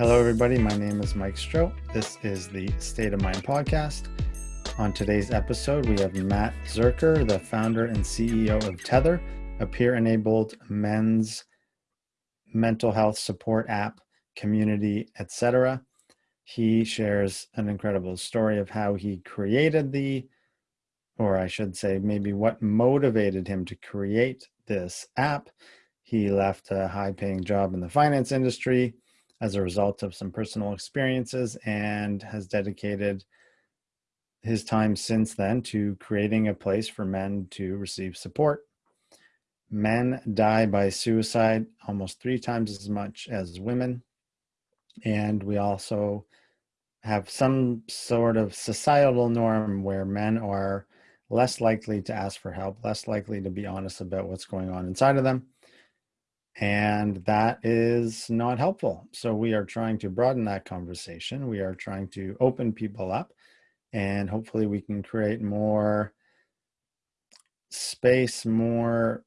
Hello, everybody. My name is Mike Stroh. This is the State of Mind podcast. On today's episode, we have Matt Zurcher, the founder and CEO of Tether, a peer enabled men's mental health support app, community, etc. He shares an incredible story of how he created the, or I should say, maybe what motivated him to create this app. He left a high paying job in the finance industry as a result of some personal experiences and has dedicated his time since then to creating a place for men to receive support. Men die by suicide almost three times as much as women. And we also have some sort of societal norm where men are less likely to ask for help, less likely to be honest about what's going on inside of them and that is not helpful. So we are trying to broaden that conversation. We are trying to open people up, and hopefully we can create more space, more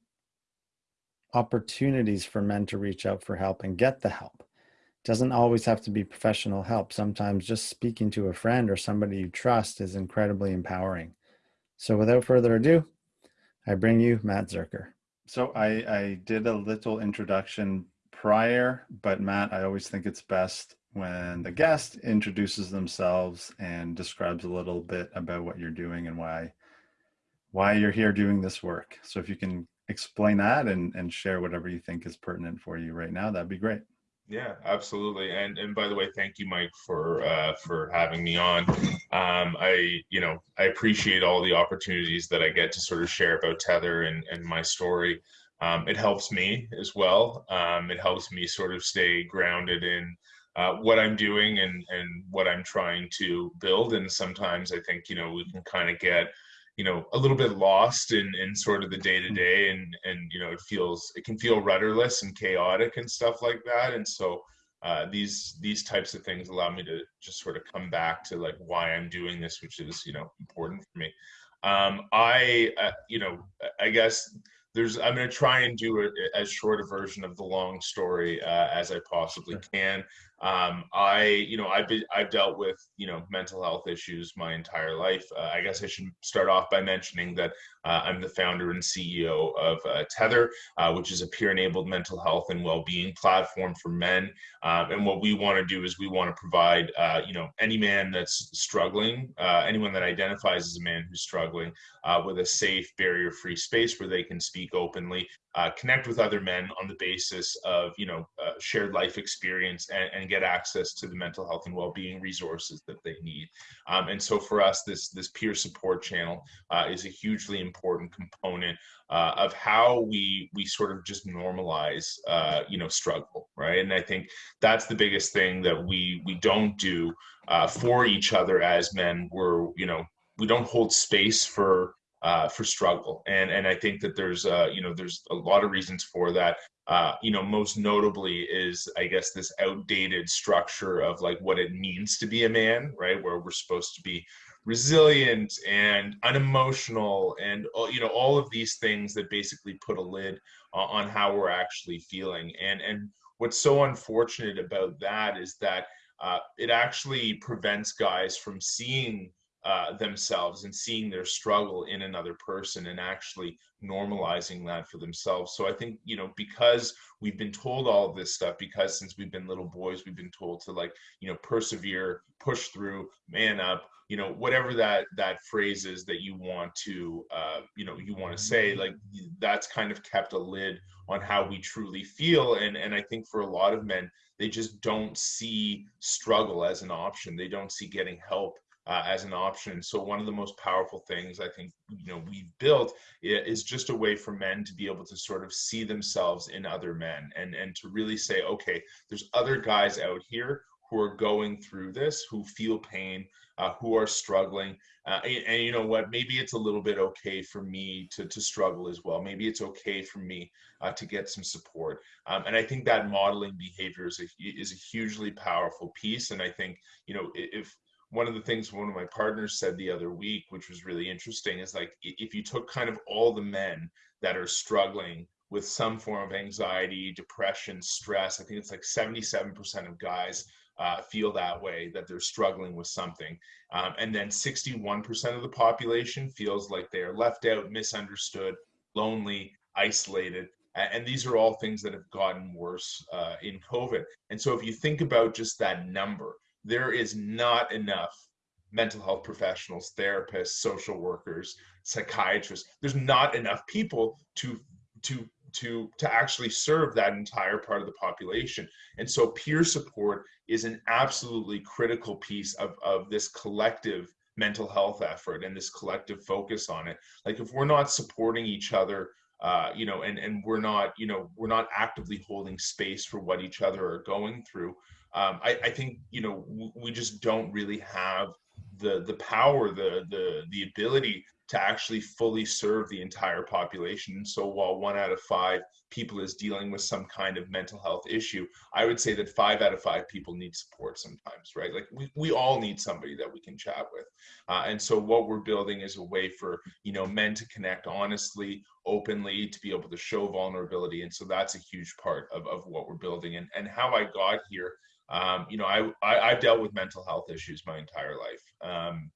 opportunities for men to reach out for help and get the help. It doesn't always have to be professional help. Sometimes just speaking to a friend or somebody you trust is incredibly empowering. So without further ado, I bring you Matt Zurcher. So I, I did a little introduction prior, but Matt, I always think it's best when the guest introduces themselves and describes a little bit about what you're doing and why why you're here doing this work. So if you can explain that and, and share whatever you think is pertinent for you right now, that'd be great. Yeah, absolutely. And and by the way, thank you, Mike, for uh, for having me on. Um, I you know I appreciate all the opportunities that I get to sort of share about Tether and and my story. Um, it helps me as well. Um, it helps me sort of stay grounded in uh, what I'm doing and and what I'm trying to build. And sometimes I think you know we can kind of get you know a little bit lost in in sort of the day to day and and you know it feels it can feel rudderless and chaotic and stuff like that and so uh, these these types of things allow me to just sort of come back to like why I'm doing this, which is you know important for me. Um, I uh, you know I guess there's I'm going to try and do a, as short a version of the long story uh, as I possibly can. Um, I, you know, I've been, I've dealt with, you know, mental health issues my entire life. Uh, I guess I should start off by mentioning that uh, I'm the founder and CEO of uh, Tether, uh, which is a peer-enabled mental health and well-being platform for men. Um, and what we want to do is we want to provide, uh, you know, any man that's struggling, uh, anyone that identifies as a man who's struggling, with a safe, barrier-free space where they can speak openly uh, connect with other men on the basis of you know uh, shared life experience and, and, get access to the mental health and well-being resources that they need. Um, and so for us this this peer support channel uh, is a hugely important component uh, of how we we sort of just normalize uh, you know struggle right? And i think that's the biggest thing that we we don't do uh, for each other as men. We're you know we don't hold space for uh, for struggle. And and I think that there's uh, you know there's a lot of reasons for that. Uh, you know, most notably is I guess this outdated structure of like what it means to be a man, right? Where we're supposed to be resilient and unemotional and uh, you know all of these things that basically put a lid on how we're actually feeling. And and what's so unfortunate about that is that uh, it actually prevents guys from seeing uh, themselves and seeing their struggle in another person and actually normalizing that for themselves. So I think, you know, because we've been told all of this stuff, because since we've been little boys, we've been told to like, you know, persevere, push through, man up, you know, whatever that that phrase is that you want to, uh, you know, you want to say, like that's kind of kept a lid on how we truly feel. And and I think for a lot of men, they just don't see struggle as an option. They don't see getting help uh, as an option. So one of the most powerful things I think you know we've built is just a way for men to be able to sort of see themselves in other men and and to really say, okay, there's other guys out here who are going through this, who feel pain, uh, who are struggling. Uh, and, and, you know what, maybe it's a little bit okay for me to, to struggle as well. Maybe it's okay for me uh, to get some support. Um, and I think that modeling behavior is a, is a hugely powerful piece. And I think, you know, if one of the things one of my partners said the other week, which was really interesting, is like if you took kind of all the men that are struggling with some form of anxiety, depression, stress. I think it's like 77% of guys uh, feel that way, that they're struggling with something. Um, and then 61% of the population feels like they are left out, misunderstood, lonely, isolated. And these are all things that have gotten worse uh, in COVID. And so if you think about just that number, there is not enough mental health professionals, therapists, social workers, psychiatrists. There's not enough people to to to to actually serve that entire part of the population. And so peer support is an absolutely critical piece of, of this collective mental health effort and this collective focus on it. Like if we're not supporting each other uh, you know, and and we're not, you know, we're not actively holding space for what each other are going through. Um, I, I think, you know, we just don't really have the the power, the the the ability to actually fully serve the entire population. So while one out of five people is dealing with some kind of mental health issue, I would say that five out of five people need support sometimes, right? Like we, we all need somebody that we can chat with. Uh, and so what we're building is a way for, you know, men to connect honestly, openly, to be able to show vulnerability. And so that's a huge part of, of what we're building. And, and how I got here, um, you know, I, I, have dealt with mental health issues my entire life. Um,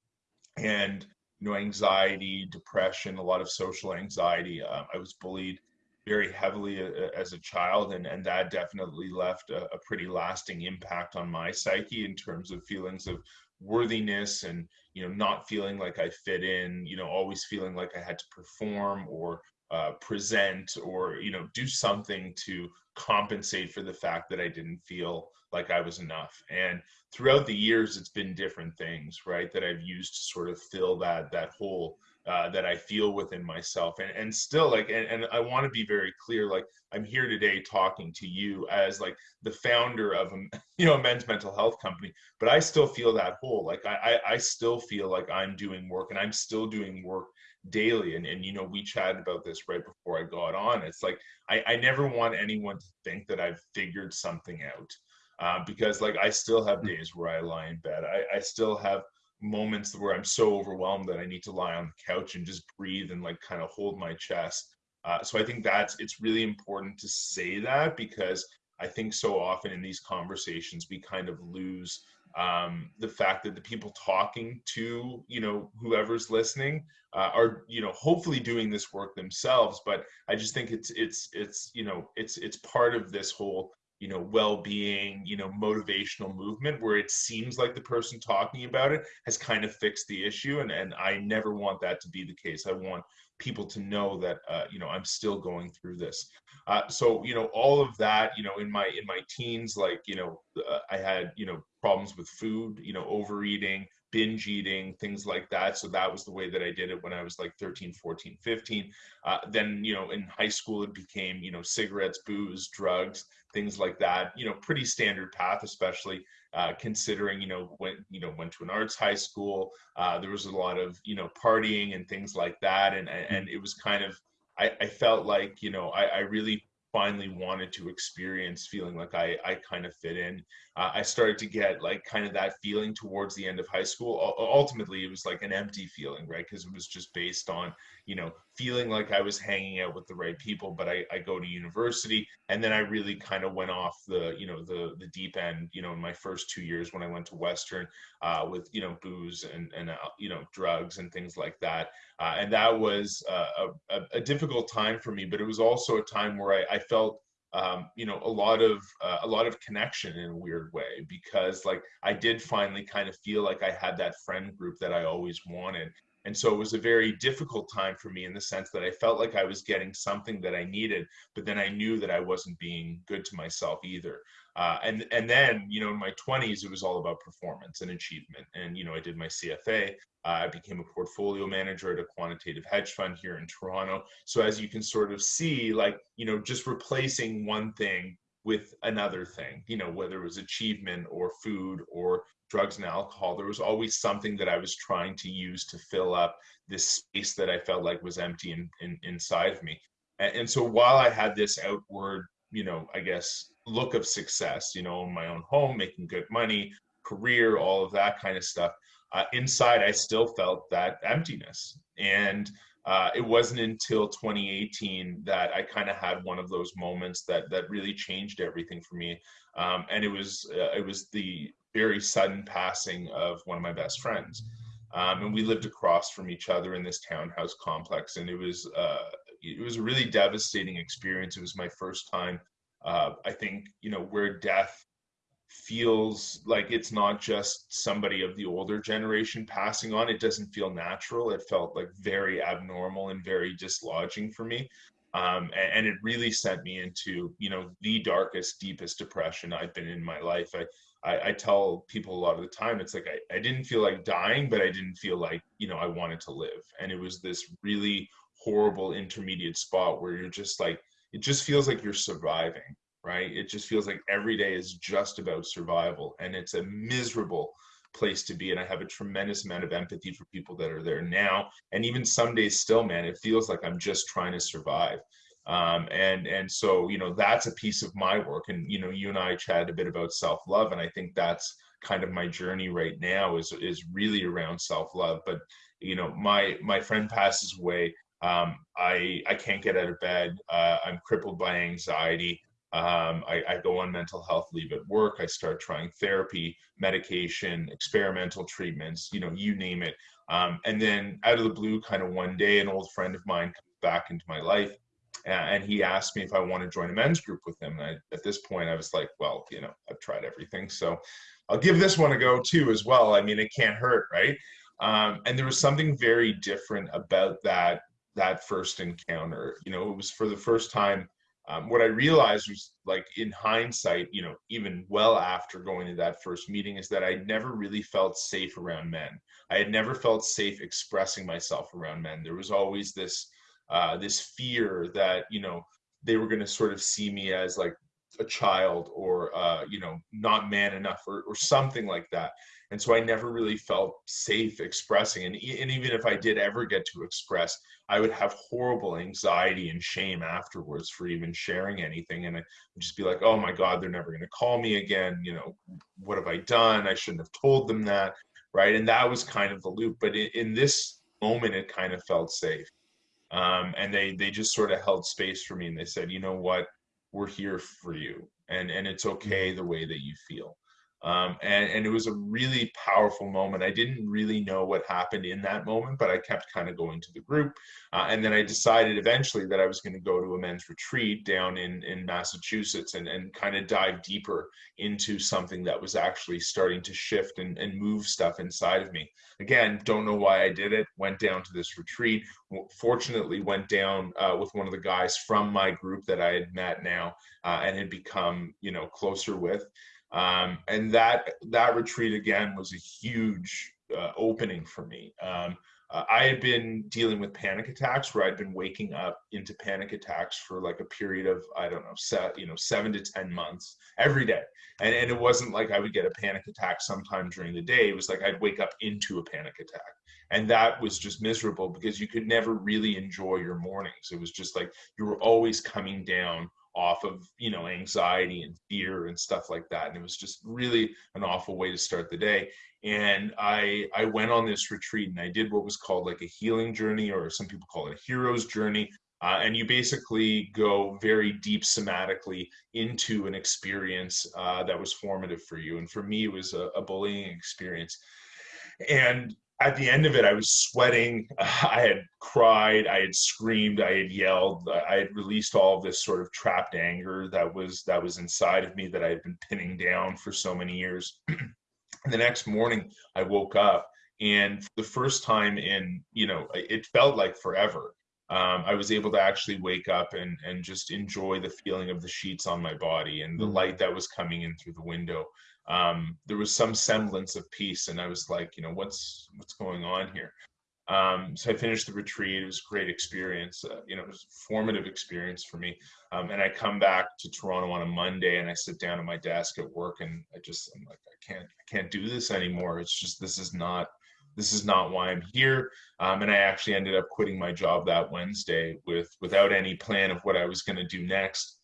and you know, anxiety, depression, a lot of social anxiety. Um, I was bullied very heavily uh, uh, as a child, and, and that definitely left a, a, pretty lasting impact on my psyche in terms of feelings of worthiness and you know not feeling like I fit in, you know, always feeling like I had to perform or uh, present or you know do something to compensate for the fact that I didn't feel like I was enough. And throughout the years, it's been different things, right, that I've used to sort of fill that that hole uh, that I feel within myself. And and still, like, and, and I want to be very clear, like, I'm here today talking to you as like the founder of a you know a men's mental health company, but I still feel that hole. Like, I I, I still feel like I'm doing work, and I'm still doing work daily and, and you know we chatted about this right before i got on it's like I, I never want anyone to think that i've figured something out uh, because like I still have mm. days where I lie in bed. I, I still have moments where I'm so overwhelmed that I need to lie on the couch and just breathe and like kind of hold my chest. Uh, so I think that's it's really important to say that because I think so often in these conversations we kind of lose um, the fact that the people talking to you know whoever's listening uh, are you know hopefully doing this work themselves. But I just think it's it's it's you know it's it's part of this whole you know well-being you know motivational movement where it seems like the person talking about it has kind of fixed the issue and and i never want that to be the case i want people to know that uh, you know i'm still going through this uh, so you know all of that you know in my in my teens like you know uh, i had you know problems with food you know overeating binge eating, things like that. So that was the way that I did it when I was like 13, 14, 15. Uh, then, you know, in high school, it became, you know, cigarettes, booze, drugs, things like that. You know, pretty standard path, especially uh, considering, you know, went, you know, went to an arts high school. Uh, there was a lot of, you know, partying and things like that. And, and it was kind of, I, I felt like, you know, I, I really finally wanted to experience feeling like I, I kind of fit in. Uh, I started to get like kind of that feeling towards the end of high school. U- ultimately, it was like an empty feeling, right? Because it was just based on, you know, feeling like I was hanging out with the right people. But I, I go to university and then I really kind of went off the, you know, the the deep end, you know, in my first two years when I went to Western uh, with, you know, booze and, and uh, you know, drugs and things like that. Uh, and that was a, a, a, difficult time for me, but it was also a time where I, I felt, um, you know, a lot of uh, a lot of connection in a weird way because, like, I did finally kind of feel like I had that friend group that I always wanted. And so it was a very difficult time for me in the sense that I felt like I was getting something that I needed, but then I knew that I wasn't being good to myself either. Uh, and and then you know in my 20s it was all about performance and achievement. And you know I did my CFA. Uh, I became a portfolio manager at a quantitative hedge fund here in Toronto. So as you can sort of see, like you know just replacing one thing with another thing, you know whether it was achievement or food or drugs and alcohol, there was always something that I was trying to use to fill up this space that I felt like was empty in, in, inside of me. And, and so while I had this outward, you know, I guess look of success, you know, in my own home, making good money, career, all of that kind of stuff. Uh, inside, I still felt that emptiness. And uh, it wasn't until 2018 that I kind of had one of those moments that that really changed everything for me. Um, and it was uh, it was the very sudden passing of one of my best friends. Um, and we lived across from each other in this townhouse complex, and it was uh, it was a really devastating experience. It was my first time. Uh, I think you know where death feels like it's not just somebody of the older generation passing on. It doesn't feel natural. It felt like very abnormal and very dislodging for me. Um, and, and, it really sent me into, you know, the darkest, deepest depression I've been in my life. I, I, I tell people a lot of the time, it's like I, I didn't feel like dying, but I didn't feel like, you know, I wanted to live. And it was this really horrible intermediate spot where you're just like, it just feels like you're surviving right? It just feels like every day is just about survival and it's a miserable place to be. And I have a tremendous amount of empathy for people that are there now. And even some days still, man, it feels like I'm just trying to survive. Um, and and so you know that's a piece of my work. And you know you and i chatted a bit about self-love and i think that's kind of my journey right now is is really around self-love. But you know my my friend passes away. Um, i i can't get out of bed. Uh, i'm crippled by anxiety. Um, I, I, go on mental health leave at work. I start trying therapy, medication, experimental treatments, you know, you name it. Um, and then out of the blue, kind of one day, an old friend of mine comes back into my life and he asked me if I want to join a men's group with him. And I, at this point, I was like, well, you know, I've tried everything. So I'll give this one a go too, as well. I mean, it can't hurt, right? Um, and there was something very different about that that first encounter. You know, it was for the first time um, what I realized was like in hindsight, you know, even well after going to that first meeting, is that I never really felt safe around men. I had never felt safe expressing myself around men. There was always this uh, this fear that you know they were going to sort of see me as like a child or uh, you know not man enough or, or something like that. And so i never really felt safe expressing. And, and even if i did ever get to express i would have horrible anxiety and shame afterwards for even sharing anything. And i would just be like oh my god they're never going to call me again. You know what have i done? I shouldn't have told them that. Right? And that was kind of the loop. But in, in this moment it kind of felt safe um, and they they just sort of held space for me and they said you know what? We're here for you. And and it's okay mm-hmm. the way that you feel um, and, and it was a really powerful moment. I didn't really know what happened in that moment, but I kept kind of going to the group. Uh, and then I decided eventually that I was going to go to a men's retreat down in, in Massachusetts and, and kind of dive deeper into something that was actually starting to shift and, and move stuff inside of me. Again, don't know why I did it. Went down to this retreat. Fortunately, went down uh, with one of the guys from my group that I had met now uh, and had become, you know, closer with. Um, and that that retreat again was a huge uh, opening for me. Um, uh, I had been dealing with panic attacks where I'd been waking up into panic attacks for like a period of I don't know, set, you know, seven to ten months every day, and and it wasn't like I would get a panic attack sometime during the day. It was like I'd wake up into a panic attack, and that was just miserable because you could never really enjoy your mornings. It was just like you were always coming down off of you know anxiety and fear and stuff like that. And it was just really an awful way to start the day. And i i went on this retreat and i did what was called like a healing journey or some people call it a hero's journey. Uh, and you basically go very deep somatically into an experience uh, that was formative for you. And for me it was a, a bullying experience. And at the end of it, I was sweating. I had cried. I had screamed. I had yelled. I had released all of this sort of trapped anger that was that was inside of me that I had been pinning down for so many years. And the next morning, I woke up, and for the first time in you know, it felt like forever. Um, I was able to actually wake up and and just enjoy the feeling of the sheets on my body and the mm. light that was coming in through the window um, there was some semblance of peace and i was like you know what's what's going on here? Um, so i finished the retreat. It was a great experience uh, you know it was a formative experience for me. Um, and i come back to toronto on a monday and i sit down at my desk at work and i just i'm like i can't i can't do this anymore. It's just this is not this is not why i'm here. Um, and i actually ended up quitting my job that wednesday with without any plan of what i was going to do next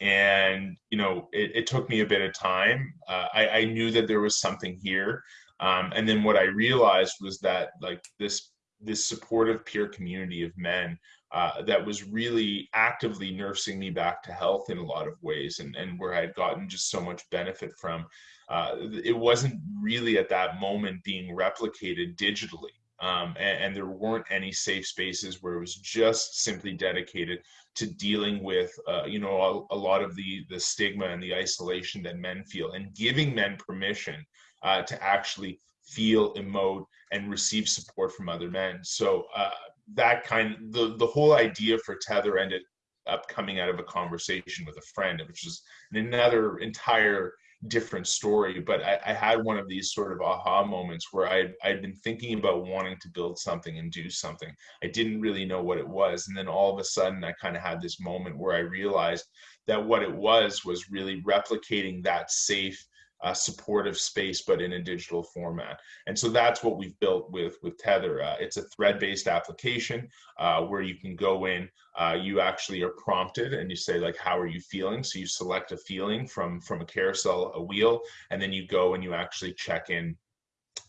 and you know it, it took me a bit of time uh, I, I, knew that there was something here um, and then what i realized was that like this this supportive peer community of men uh, that was really actively nursing me back to health in a lot of ways and, and where I had gotten just so much benefit from. Uh, it wasn't really at that moment being replicated digitally. Um, and, and, there weren't any safe spaces where it was just simply dedicated to dealing with, uh, you know, a, a, lot of the the stigma and the isolation that men feel, and giving men permission uh, to actually feel, emote, and receive support from other men. So uh, that kind, the the whole idea for Tether ended up coming out of a conversation with a friend, which is another entire different story. But I, I, had one of these sort of aha moments where I I'd been thinking about wanting to build something and do something. I didn't really know what it was, and then all of a sudden I kind of had this moment where I realized that what it was was really replicating that safe uh, supportive space, but in a digital format. And so that's what we've built with with Tether. Uh, it's a thread-based application uh, where you can go in. Uh, you actually are prompted, and you say like, "How are you feeling?" So you select a feeling from from a carousel, a wheel, and then you go and you actually check in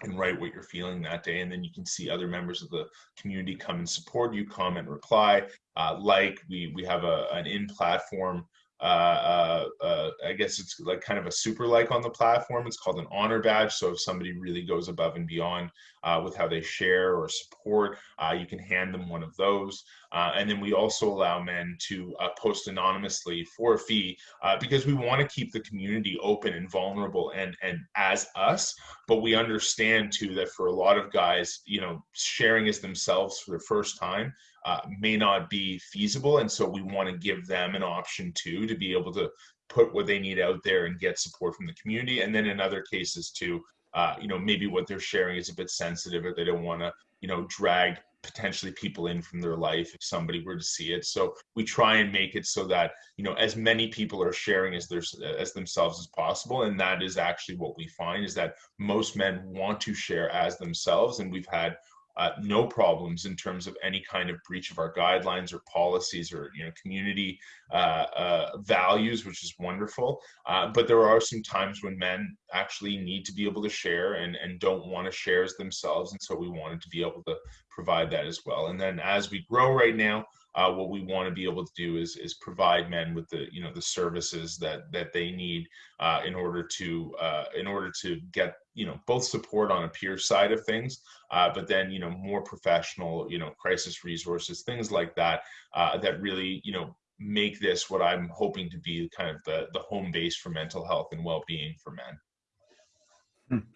and write what you're feeling that day and then you can see other members of the community come and support you comment reply uh, like we we have a, an in platform uh, uh, uh, I guess it's like kind of a super like on the platform. It's called an honor badge. So if somebody really goes above and beyond uh, with how they share or support, uh, you can hand them one of those. Uh, and then we also allow men to post anonymously for a fee because we want to keep the community open and vulnerable and and as us. But we understand too that for a lot of guys, you know, sharing as themselves for the first time uh, may not be feasible. And so we want to give them an option too to be able to put what they need out there and get support from the community. And then in other cases too, uh, you know, maybe what they're sharing is a bit sensitive or they don't want to, you know, drag potentially people in from their life if somebody were to see it. So we try and make it so that, you know, as many people are sharing as their as themselves as possible. And that is actually what we find is that most men want to share as themselves. And we've had uh, no problems in terms of any kind of breach of our guidelines or policies or you know community uh, uh, values, which is wonderful. Uh, but there are some times when men actually need to be able to share and, and don't want to share as themselves, and so we wanted to be able to provide that as well. And then as we grow right now, uh, what we want to be able to do is is provide men with the you know the services that that they need uh, in order to uh, in order to get you know both support on a peer side of things, uh, but then you know more professional you know crisis resources things like that uh, that really you know make this what I'm hoping to be kind of the the home base for mental health and well being for men. Hmm.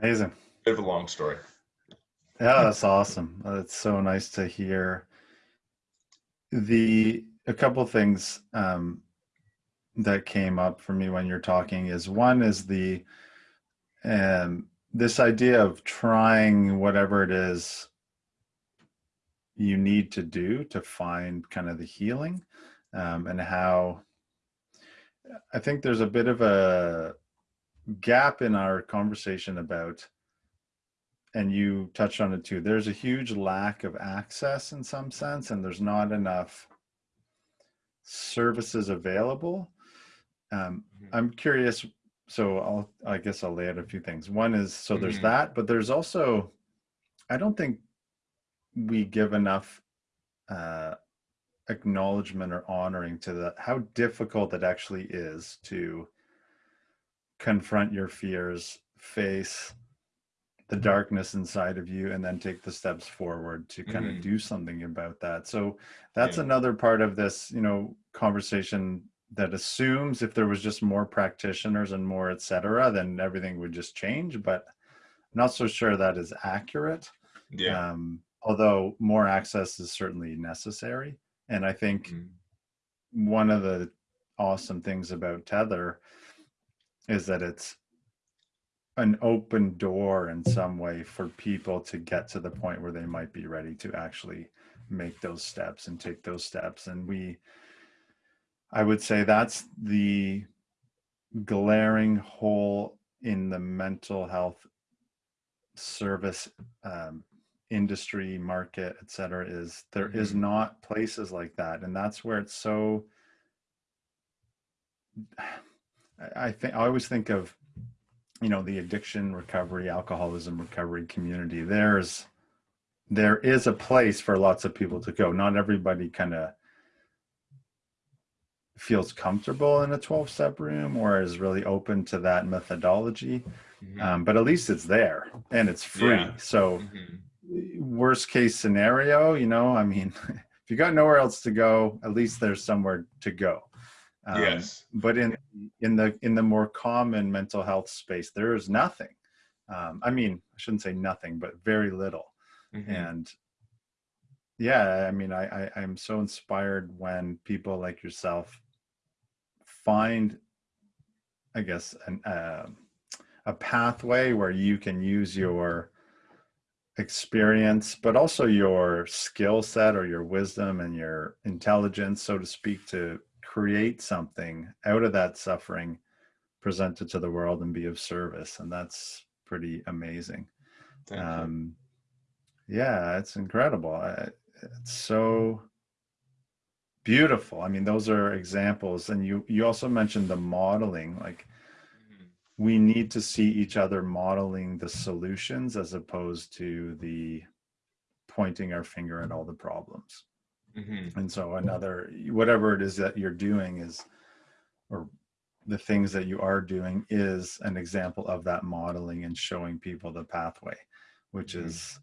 Amazing. Bit of a long story. Yeah, that's awesome. It's so nice to hear the a couple things um, that came up for me when you're talking is one is the um, this idea of trying whatever it is you need to do to find kind of the healing um, and how I think there's a bit of a gap in our conversation about and you touched on it too there's a huge lack of access in some sense and there's not enough services available um, mm-hmm. i'm curious so i'll i guess i'll lay out a few things one is so there's mm-hmm. that but there's also i don't think we give enough uh, acknowledgement or honoring to the how difficult it actually is to confront your fears face the darkness inside of you and then take the steps forward to kind mm-hmm. of do something about that so that's yeah. another part of this you know conversation that assumes if there was just more practitioners and more et cetera, then everything would just change but i'm not so sure that is accurate yeah um, although more access is certainly necessary and i think mm-hmm. one of the awesome things about tether is that it's an open door in some way for people to get to the point where they might be ready to actually make those steps and take those steps and we i would say that's the glaring hole in the mental health service um, industry market et cetera is there mm-hmm. is not places like that and that's where it's so i think i always think of you know the addiction recovery alcoholism recovery community there's there is a place for lots of people to go. Not everybody kind of feels comfortable in a 12 step room or is really open to that methodology. Mm-hmm. Um, but at least it's there and it's free. Yeah. So, mm-hmm. worst case scenario, you know, I mean, if you got nowhere else to go, at least there's somewhere to go. Um, yes. But in in the in the more common mental health space, there is nothing. Um, I mean, I shouldn't say nothing, but very little. Mm-hmm. And yeah, I mean, I, I I'm so inspired when people like yourself find, I guess, an uh, a pathway where you can use your experience, but also your skill set or your wisdom and your intelligence, so to speak, to create something out of that suffering, present it to the world, and be of service. And that's pretty amazing. Um, yeah, it's incredible. It's so beautiful. I mean, those are examples. And you you also mentioned the modeling, like we need to see each other modeling the solutions as opposed to the pointing our finger at all the problems. Mm-hmm. And so another whatever it is that you're doing is or the things that you are doing is an example of that modeling and showing people the pathway, which mm-hmm. is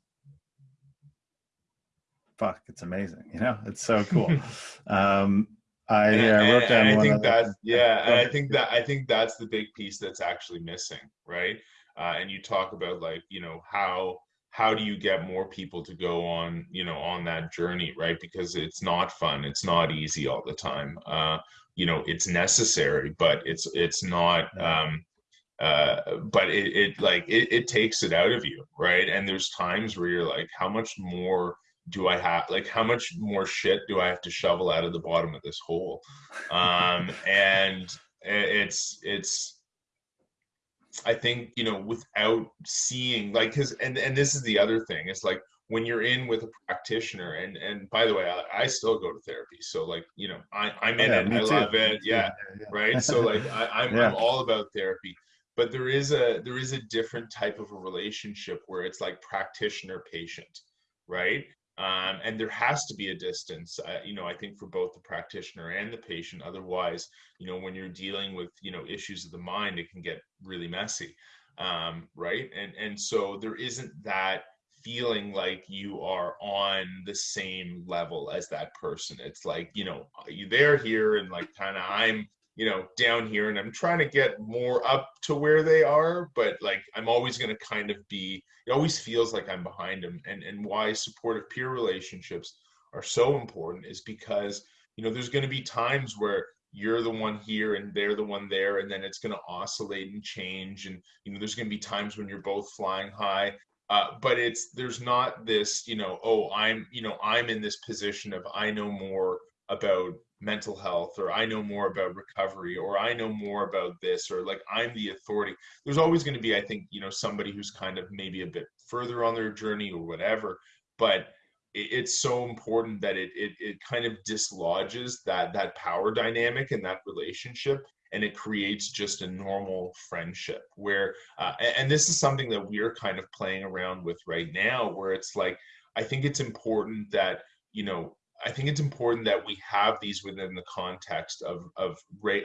fuck, it's amazing. You know, it's so cool. um, I, and, yeah, I wrote down. I think that yeah, and I think that I think that's the big piece that's actually missing, right? Uh, and you talk about like you know how how do you get more people to go on you know on that journey, right? Because it's not fun, it's not easy all the time. Uh, you know, it's necessary, but it's it's not. Um, uh, but it, it like it, it takes it out of you, right? And there's times where you're like, how much more do I have like how much more shit do I have to shovel out of the bottom of this hole? Um, and it's it's I think you know without seeing like because and and this is the other thing it's like when you're in with a practitioner and and by the way I, I still go to therapy so like you know I I'm in yeah, it I too. love it yeah, yeah, right so like I, I'm I'm all about therapy but there is a there is a different type of a relationship where it's like practitioner patient right um, and there has to be a distance, uh, you know, I think for both the practitioner and the patient. Otherwise, you know, when you're dealing with, you know, issues of the mind, it can get really messy, um, right? And and so there isn't that feeling like you are on the same level as that person. It's like, you know, you there here and like kind of I'm you know down here and i'm trying to get more up to where they are but like i'm always going to kind of be it always feels like i'm behind them and and why supportive peer relationships are so important is because you know there's going to be times where you're the one here and they're the one there and then it's going to oscillate and change and you know there's going to be times when you're both flying high uh, but it's there's not this you know oh i'm you know i'm in this position of i know more about mental health or I know more about recovery or I know more about this or like I'm the authority. There's always going to be, I think, you know, somebody who's kind of maybe a bit further on their journey or whatever. But it's so important that it, it it kind of dislodges that that power dynamic and that relationship and it creates just a normal friendship where uh, and this is something that we're kind of playing around with right now where it's like i think it's important that you know I think it's important that we have these within the context of of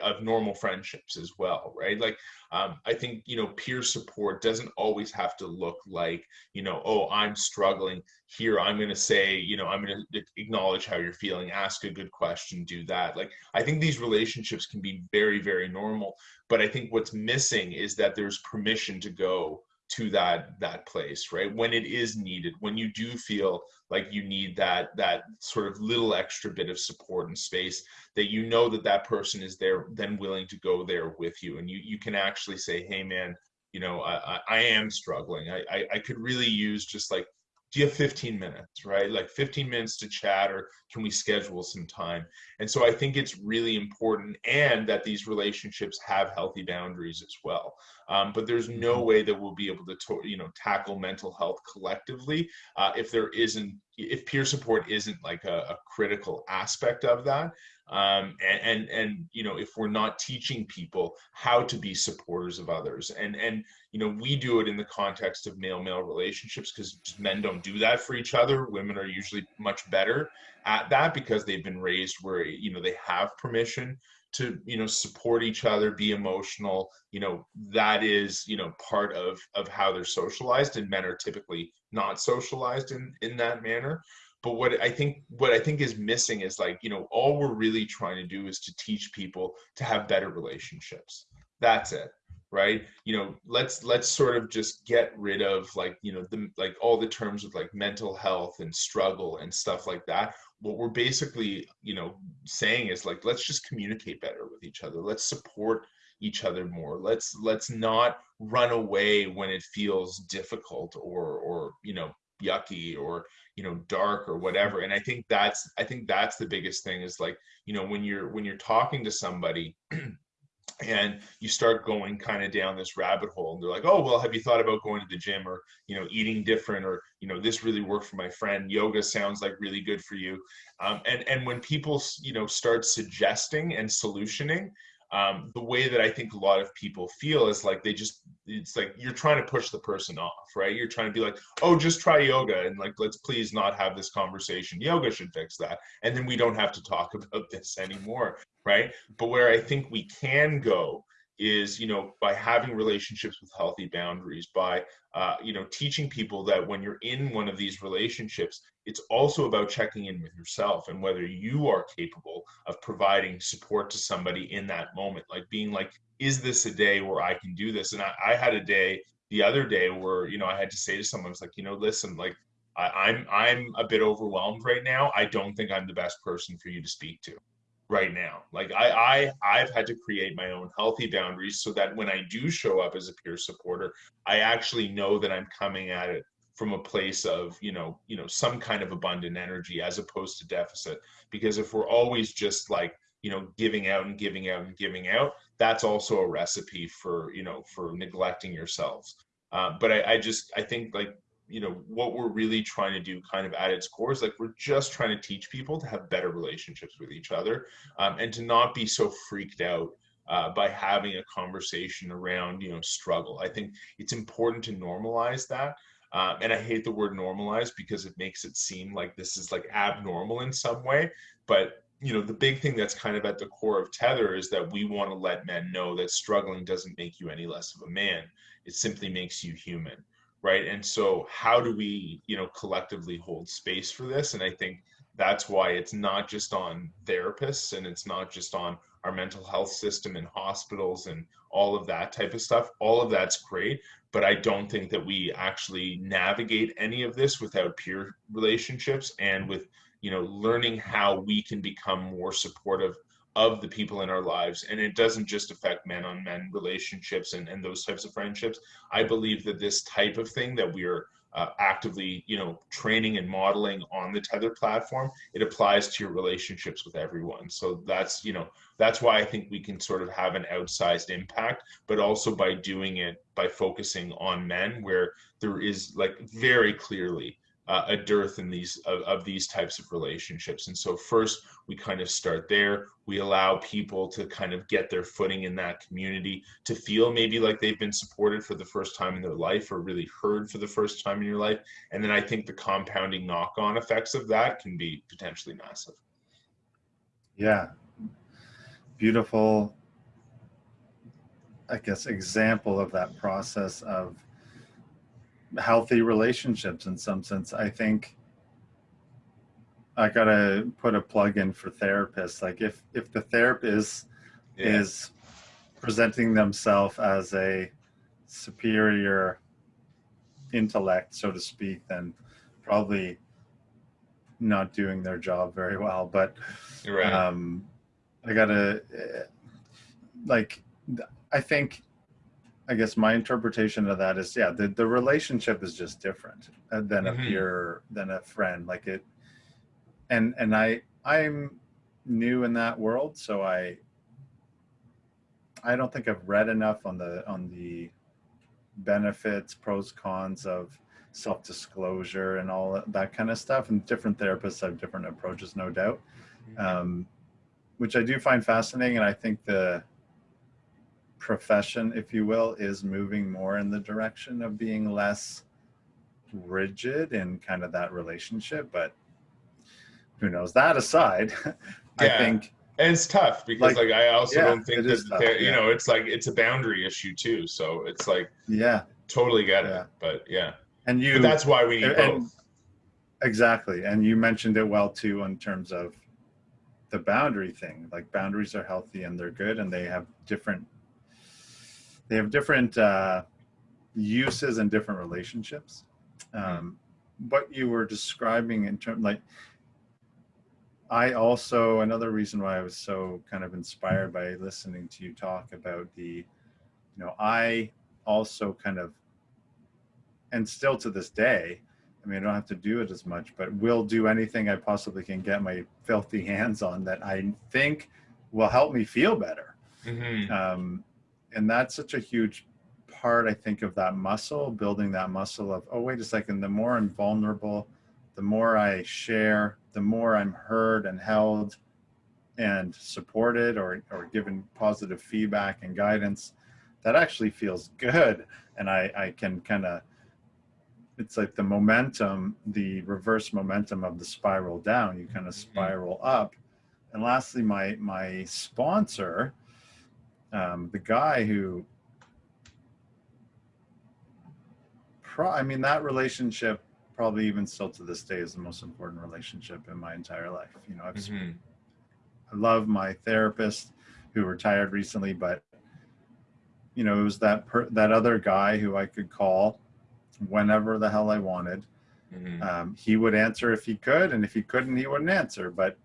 of normal friendships as well, right? Like, um, I think you know, peer support doesn't always have to look like you know, oh, I'm struggling here. I'm going to say, you know, I'm going to acknowledge how you're feeling, ask a good question, do that. Like, I think these relationships can be very, very normal, but I think what's missing is that there's permission to go to that that place right? When it is needed when you do feel like you need that that sort of little extra bit of support and space that you know that that person is there then willing to go there with you. And you you can actually say hey man you know i i am struggling. I i, I could really use just like do you have 15 minutes right? Like 15 minutes to chat or can we schedule some time? And so i think it's really important and that these relationships have healthy boundaries as well. Um, but there's no mm-hmm. way that we'll be able to, to you know tackle mental health collectively uh, if there isn't if peer support isn't like a, a critical aspect of that um, and, and and you know if we're not teaching people how to be supporters of others and and you know we do it in the context of male male relationships because men don't do that for each other. Women are usually much better at that because they've been raised where you know they have permission to you know support each other be emotional. You know that is you know part of of how they're socialized and men are typically not socialized in in that manner but what i think what i think is missing is like you know all we're really trying to do is to teach people to have better relationships. That's it right? You know let's let's sort of just get rid of like you know the like all the terms of like mental health and struggle and stuff like that. What we're basically you know saying is like let's just communicate better with each other. Let's support each other more. Let's let's not run away when it feels difficult or or you know yucky or you know dark or whatever. And i think that's i think that's the biggest thing is like you know when you're when you're talking to somebody and you start going kind of down this rabbit hole and they're like oh well have you thought about going to the gym or you know eating different or you know this really worked for my friend. Yoga sounds like really good for you. Um, and and when people you know start suggesting and solutioning um, the way that I think a lot of people feel is like they just it's like you're trying to push the person off, right? You're trying to be like, oh, just try yoga and like let's please not have this conversation. Yoga should fix that, and then we don't have to talk about this anymore, right? But where I think we can go is you know by having relationships with healthy boundaries by uh, you know teaching people that when you're in one of these relationships it's also about checking in with yourself and whether you are capable of providing support to somebody in that moment. Like being like is this a day where i can do this? And i, I had a day the other day where you know i had to say to someone it's like you know listen like I, i'm i'm a bit overwhelmed right now. I don't think i'm the best person for you to speak to right now. Like I, I i've had to create my own healthy boundaries so that when i do show up as a peer supporter i actually know that i'm coming at it from a place of you know you know some kind of abundant energy as opposed to deficit. Because if we're always just like you know giving out and giving out and giving out that's also a recipe for you know for neglecting yourselves. Uh, but I, I just i think like you know what we're really trying to do kind of at its core is like we're just trying to teach people to have better relationships with each other um, and to not be so freaked out uh, by having a conversation around you know struggle. I think it's important to normalize that uh, and i hate the word normalize because it makes it seem like this is like abnormal in some way but you know the big thing that's kind of at the core of tether is that we want to let men know that struggling doesn't make you any less of a man. It simply makes you human right? And so how do we you know collectively hold space for this? And i think that's why it's not just on therapists and it's not just on our mental health system and hospitals and all of that type of stuff. All of that's great but i don't think that we actually navigate any of this without peer relationships and with you know learning how we can become more supportive of the people in our lives and it doesn't just affect men on men relationships and, and those types of friendships. I believe that this type of thing that we are uh, actively you know training and modeling on the tether platform it applies to your relationships with everyone. So that's you know that's why i think we can sort of have an outsized impact but also by doing it by focusing on men where there is like very clearly uh, a dearth in these of, of, these types of relationships. And so first we kind of start there. We allow people to kind of get their footing in that community to feel maybe like they've been supported for the first time in their life or really heard for the first time in your life. And then i think the compounding knock-on effects of that can be potentially massive. Yeah. Beautiful i guess example of that process of healthy relationships in some sense. I think I gotta put a plug in for therapists. Like if if the therapist yeah. is presenting themselves as a superior intellect, so to speak, then probably not doing their job very well. But right. um, I gotta like I think I guess my interpretation of that is, yeah, the, the relationship is just different uh, than mm-hmm. a peer, than a friend. Like it, and and I I'm new in that world, so I I don't think I've read enough on the on the benefits, pros, cons of self-disclosure and all that kind of stuff. And different therapists have different approaches, no doubt. Mm-hmm. Um, which I do find fascinating, and I think the profession, if you will, is moving more in the direction of being less rigid in kind of that relationship. But who knows? That aside, I think and it's tough because like, like I also yeah, don't think that tough, you yeah. know it's like it's a boundary issue too. So it's like yeah, totally get it. But yeah, and you but that's why we need and, both. Exactly, and you mentioned it well too in terms of the boundary thing. Like boundaries are healthy and they're good, and they have different they have different uh, uses and different relationships. Um, what you were describing in terms like I also another reason why I was so kind of inspired by listening to you talk about the, you know, I also kind of, and still to this day, I mean, I don't have to do it as much, but will do anything I possibly can get my filthy hands on that I think will help me feel better. Mm-hmm. Um, and that's such a huge part, I think, of that muscle, building that muscle of, oh, wait a second, the more I'm vulnerable, the more I share, the more I'm heard and held and supported or, or given positive feedback and guidance, that actually feels good. And I, I can kind of, it's like the momentum, the reverse momentum of the spiral down, you kind of mm-hmm. spiral up. And lastly, my, my sponsor, um, the guy who, pro, I mean, that relationship probably even still to this day is the most important relationship in my entire life. You know, I've, mm-hmm. I love my therapist who retired recently, but you know, it was that per, that other guy who I could call whenever the hell I wanted. Mm-hmm. Um, he would answer if he could, and if he couldn't, he wouldn't answer. But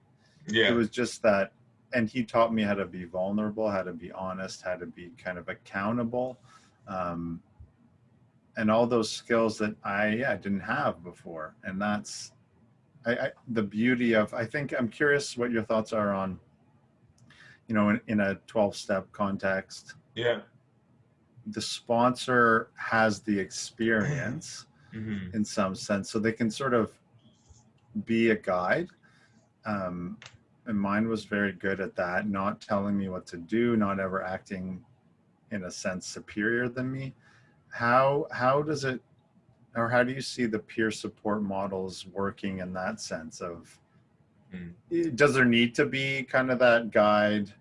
yeah. it was just that, and he taught me how to be vulnerable, how to be honest, how to be kind of accountable. Um, and all those skills that I yeah, didn't have before. And that's I, I, the beauty of I think I'm curious what your thoughts are on you know in, in a 12 step context. Yeah. The sponsor has the experience mm-hmm. in some sense so they can sort of be a guide. Um, and mine was very good at that, not telling me what to do, not ever acting in a sense superior than me. How how does it or how do you see the peer support models working in that sense of mm. does there need to be kind of that guide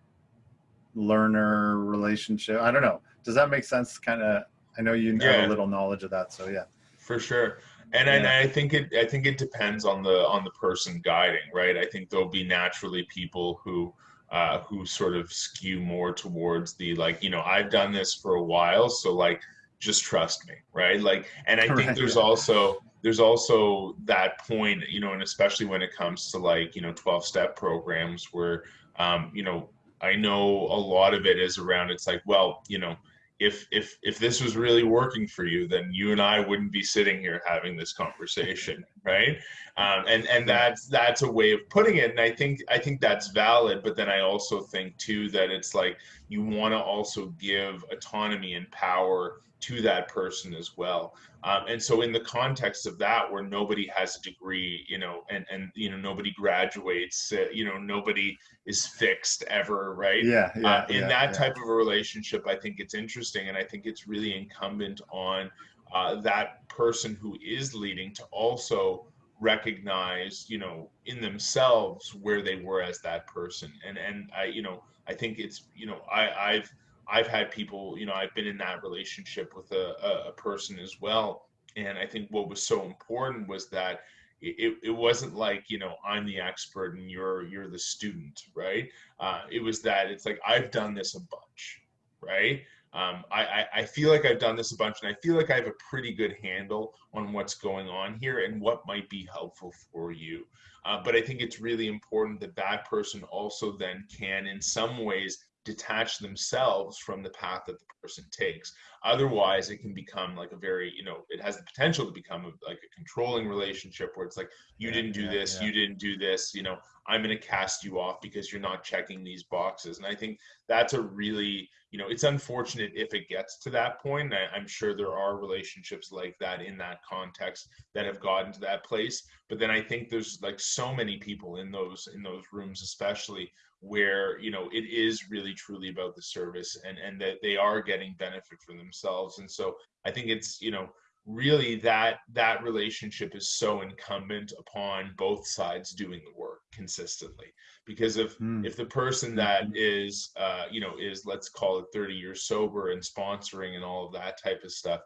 learner relationship? I don't know. Does that make sense? Kind of i know you yeah. have a little knowledge of that so yeah. For sure and, yeah. and i think it i think it depends on the on the person guiding right? I think there'll be naturally people who uh, who sort of skew more towards the like you know i've done this for a while so like just trust me right? Like and i think there's also there's also that point you know and especially when it comes to like you know 12 step programs where um you know i know a lot of it is around it's like well you know if if if this was really working for you then you and i wouldn't be sitting here having this conversation right? Um, and and that's that's a way of putting it and i think i think that's valid but then i also think too that it's like you want to also give autonomy and power to that person as well. Um, and so in the context of that, where nobody has a degree, you know, and, and, you know, nobody graduates, uh, you know, nobody is fixed ever. Right. Yeah. yeah uh, in yeah, that yeah. type of a relationship, I think it's interesting. And I think it's really incumbent on uh, that person who is leading to also recognize, you know, in themselves where they were as that person. And, and I, you know, I think it's, you know, I, I've, I've had people, you know, I've been in that relationship with a, a, a person as well. And I think what was so important was that it, it wasn't like you know i'm the expert and you're you're the student right? Uh, it was that it's like i've done this a bunch right? Um, I, I, I feel like i've done this a bunch and i feel like i have a pretty good handle on what's going on here and what might be helpful for you. Uh, but i think it's really important that that person also then can in some ways detach themselves from the path that the person takes. Otherwise, it can become like a very, you know, it has the potential to become a, like a controlling relationship where it's like, you yeah, didn't do yeah, this, yeah. you didn't do this, you know, I'm going to cast you off because you're not checking these boxes. And I think that's a really, you know, it's unfortunate if it gets to that point. I, I'm sure there are relationships like that in that context that have gotten to that place. But then I think there's like so many people in those in those rooms, especially where you know it is really truly about the service and and that they are getting benefit for themselves and so i think it's you know really that that relationship is so incumbent upon both sides doing the work consistently because if mm. if the person that hmm. uh, you know is let's call it 30 years sober and sponsoring and all of that type of stuff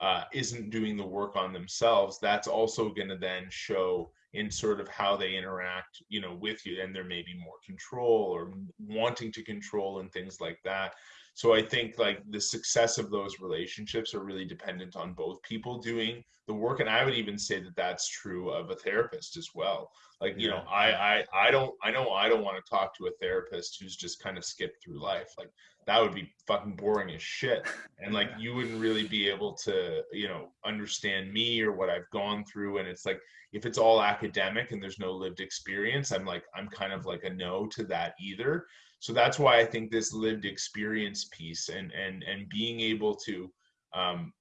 uh, isn't doing the work on themselves that's also going to then show in sort of how they interact you know with you and there may be more control or wanting to control and things like that so i think like the success of those relationships are really dependent on both people doing the work and i would even say that that's true of a therapist as well. Like you know I, I i don't i know i don't want to talk to a therapist who's just kind of skipped through life. Like that would be fucking boring as shit. And like you wouldn't really be able to you know understand me or what i've gone through. And it's like if it's all academic and there's no lived experience i'm like i'm kind of like a no to that either so that's why i think this lived experience piece and and and being able to um,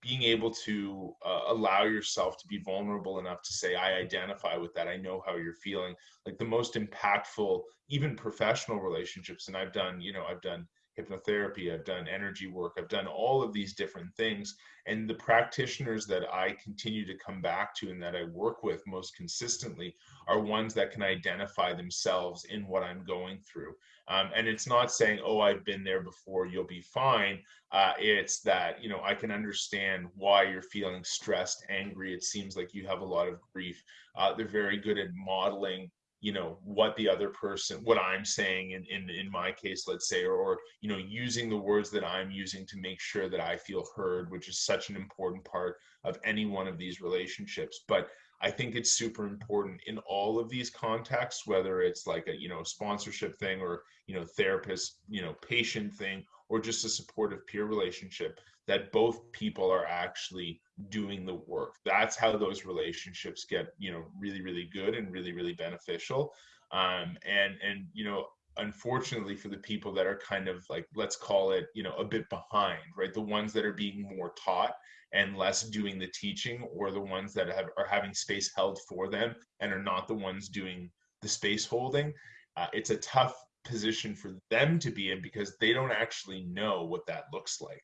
being able to uh, allow yourself to be vulnerable enough to say i identify with that. I know how you're feeling. Like the most impactful even professional relationships and i've done you know i've done hypnotherapy, I've done energy work, I've done all of these different things. And the practitioners that I continue to come back to and that I work with most consistently are ones that can identify themselves in what I'm going through. Um, and it's not saying, oh, I've been there before, you'll be fine. Uh, it's that, you know, I can understand why you're feeling stressed, angry. It seems like you have a lot of grief. Uh, they're very good at modeling you know what the other person what i'm saying in in, in my case let's say or, or you know using the words that i'm using to make sure that i feel heard which is such an important part of any one of these relationships. But i think it's super important in all of these contexts whether it's like a you know sponsorship thing or you know therapist you know patient thing or just a supportive peer relationship that both people are actually doing the work. That's how those relationships get you know really really good and really really beneficial. Um, and and you know unfortunately for the people that are kind of like let's call it you know a bit behind right? The ones that are being more taught and less doing the teaching or the ones that have are having space held for them and are not the ones doing the space holding uh, it's a tough position for them to be in because they don't actually know what that looks like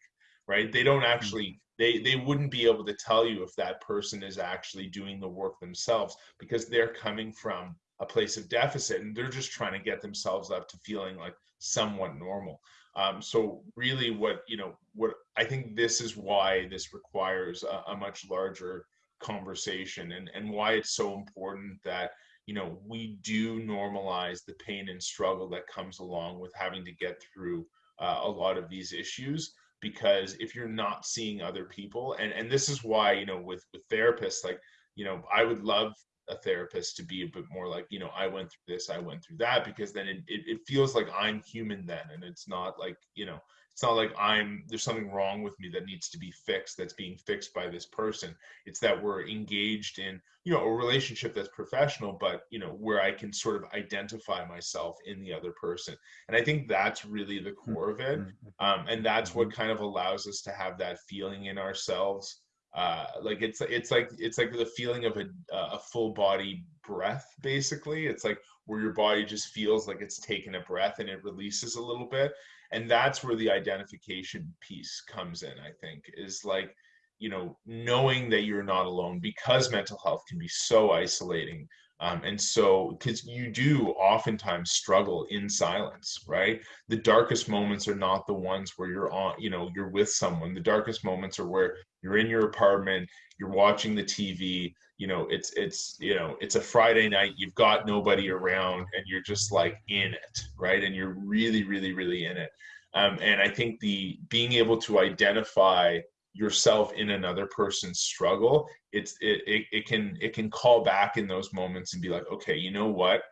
right? They don't actually they they wouldn't be able to tell you if that person is actually doing the work themselves because they're coming from a place of deficit and they're just trying to get themselves up to feeling like somewhat normal. Um, so really what you know what i think this is why this requires a, a much larger conversation and and why it's so important that you know we do normalize the pain and struggle that comes along with having to get through uh, a lot of these issues because if you're not seeing other people and and this is why you know with with therapists like you know i would love a therapist to be a bit more like you know i went through this i went through that because then it, it, it feels like i'm human then and it's not like you know it's not like i'm there's something wrong with me that needs to be fixed that's being fixed by this person. It's that we're engaged in you know a relationship that's professional but you know where i can sort of identify myself in the other person. And i think that's really the hmm. core of it hmm. um, and that's what kind of allows us to have that feeling in ourselves. Uh, like it's it's like it's like the feeling of a a full body breath basically. It's like where your body just feels like it's taken a breath and it releases a little bit. And that's where the identification piece comes in i think is like you know knowing that you're not alone because mental health can be so isolating um, and so, because you do oftentimes struggle in silence, right? The darkest moments are not the ones where you're on, you know, you're with someone. The darkest moments are where you're in your apartment, you're watching the TV, you know, it's, it's, you know, it's a Friday night, you've got nobody around and you're just like in it, right? And you're really, really, really in it. Um, and I think the being able to identify yourself in another person's struggle it's it, it, it can it can call back in those moments and be like okay you know what?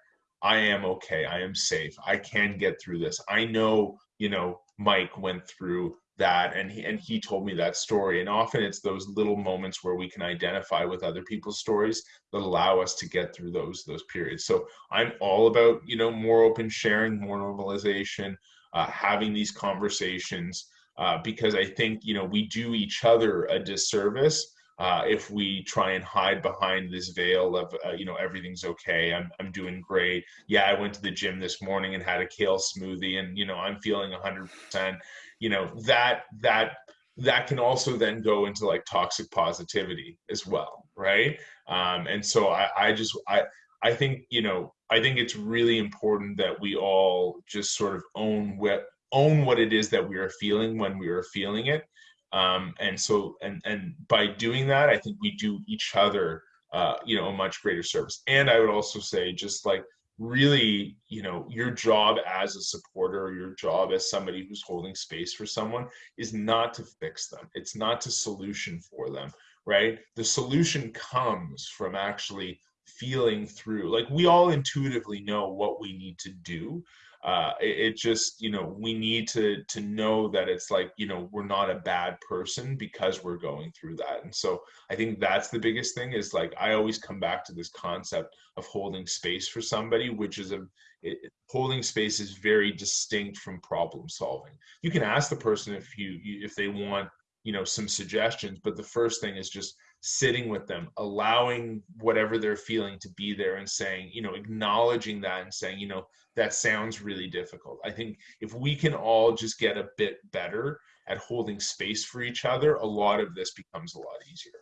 I am okay. I am safe. I can get through this. I know you know mike went through that and he and he told me that story. And often it's those little moments where we can identify with other people's stories that allow us to get through those those periods. So i'm all about you know more open sharing more normalization uh, having these conversations uh, because I think you know we do each other a disservice uh, if we try and hide behind this veil of uh, you know everything's okay i'm i'm doing great. Yeah i went to the gym this morning and had a kale smoothie and you know i'm feeling 100% you know that that that can also then go into like toxic positivity as well right? Um, and so I, I just i i think you know i think it's really important that we all just sort of own what own what it is that we are feeling when we are feeling it. Um, and so and and by doing that i think we do each other uh, you know a much greater service. And i would also say just like really you know your job as a supporter your job as somebody who's holding space for someone is not to fix them. It's not to solution for them right? The solution comes from actually feeling through. Like we all intuitively know what we need to do uh, it, it, just you know we need to to know that it's like you know we're not a bad person because we're going through that. And so i think that's the biggest thing is like i always come back to this concept of holding space for somebody which is a it, holding space is very distinct from problem solving. You can ask the person if you if they want you know some suggestions but the first thing is just sitting with them allowing whatever they're feeling to be there and saying you know acknowledging that and saying you know that sounds really difficult. I think if we can all just get a bit better at holding space for each other a lot of this becomes a lot easier.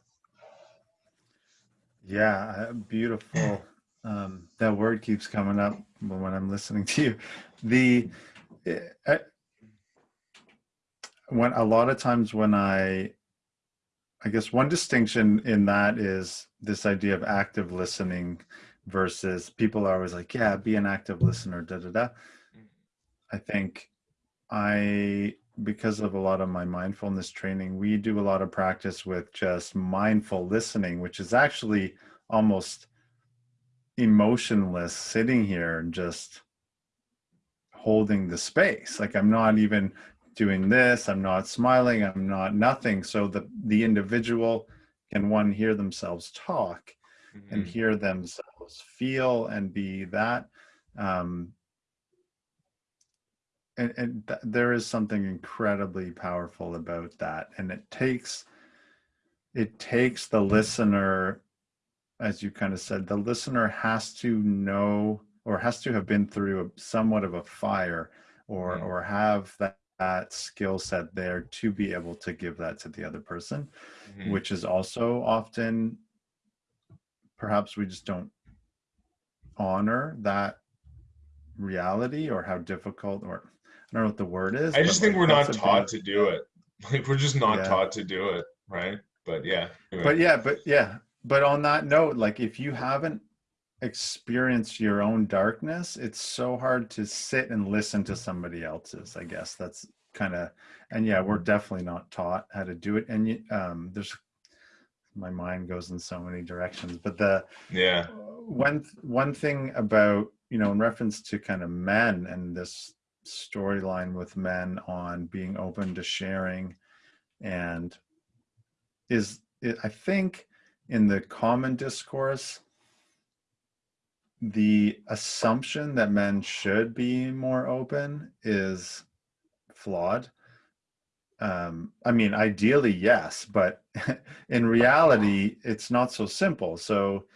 Yeah beautiful. Um, that word keeps coming up when i'm listening to you. The eh, I, when a lot of times when i I guess one distinction in that is this idea of active listening versus people are always like, yeah, be an active listener, da da da. Mm-hmm. I think I, because of a lot of my mindfulness training, we do a lot of practice with just mindful listening, which is actually almost emotionless sitting here and just holding the space. Like I'm not even doing this i'm not smiling i'm not nothing so the the individual can one hear themselves talk mm-hmm. and hear themselves feel and be that um and, and th- there is something incredibly powerful about that and it takes it takes the listener as you kind of said the listener has to know or has to have been through a, somewhat of a fire or mm-hmm. or have that that skill set there to be able to give that to the other person, mm-hmm. which is also often perhaps we just don't honor that reality or how difficult or I don't know what the word is. I just think like, we're not taught to do it. Like we're just not yeah. taught to do it, right? But yeah. Anyway. But yeah, but yeah. But on that note, like if you haven't experience your own darkness it's so hard to sit and listen to somebody else's i guess that's kind of and yeah we're definitely not taught how to do it and um there's my mind goes in so many directions but the yeah. one one thing about you know in reference to kind of men and this storyline with men on being open to sharing and is it, i think in the common discourse the assumption that men should be more open is flawed. Um, I mean, ideally, yes, but in reality, it's not so simple. So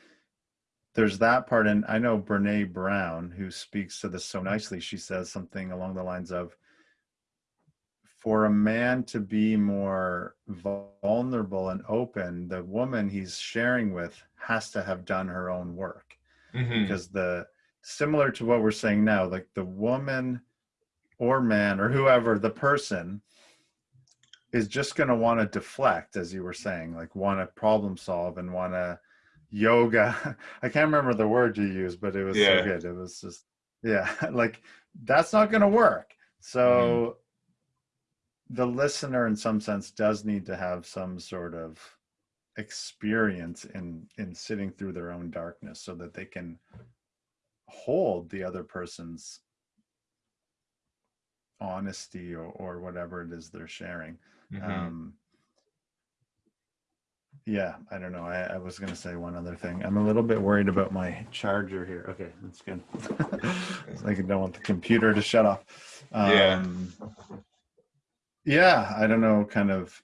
there's that part. And I know Brene Brown, who speaks to this so nicely, she says something along the lines of, for a man to be more vulnerable and open, the woman he's sharing with has to have done her own work mm-hmm. because the similar to what we're saying now like the woman or man or whoever the person is just going to want to deflect as you were saying like want to problem solve and want to yoga i can't remember the word you used but it was yeah. so good it was just yeah like that's not going to work so mm-hmm. the listener in some sense does need to have some sort of experience in in sitting through their own darkness so that they can hold the other person's honesty or, or whatever it is they're sharing. Mm-hmm. um yeah i don't know. I, I was going to say one other thing. I'm a little bit worried about my charger here. Okay that's good. Like i don't want the computer to shut off. Um, yeah yeah i don't know kind of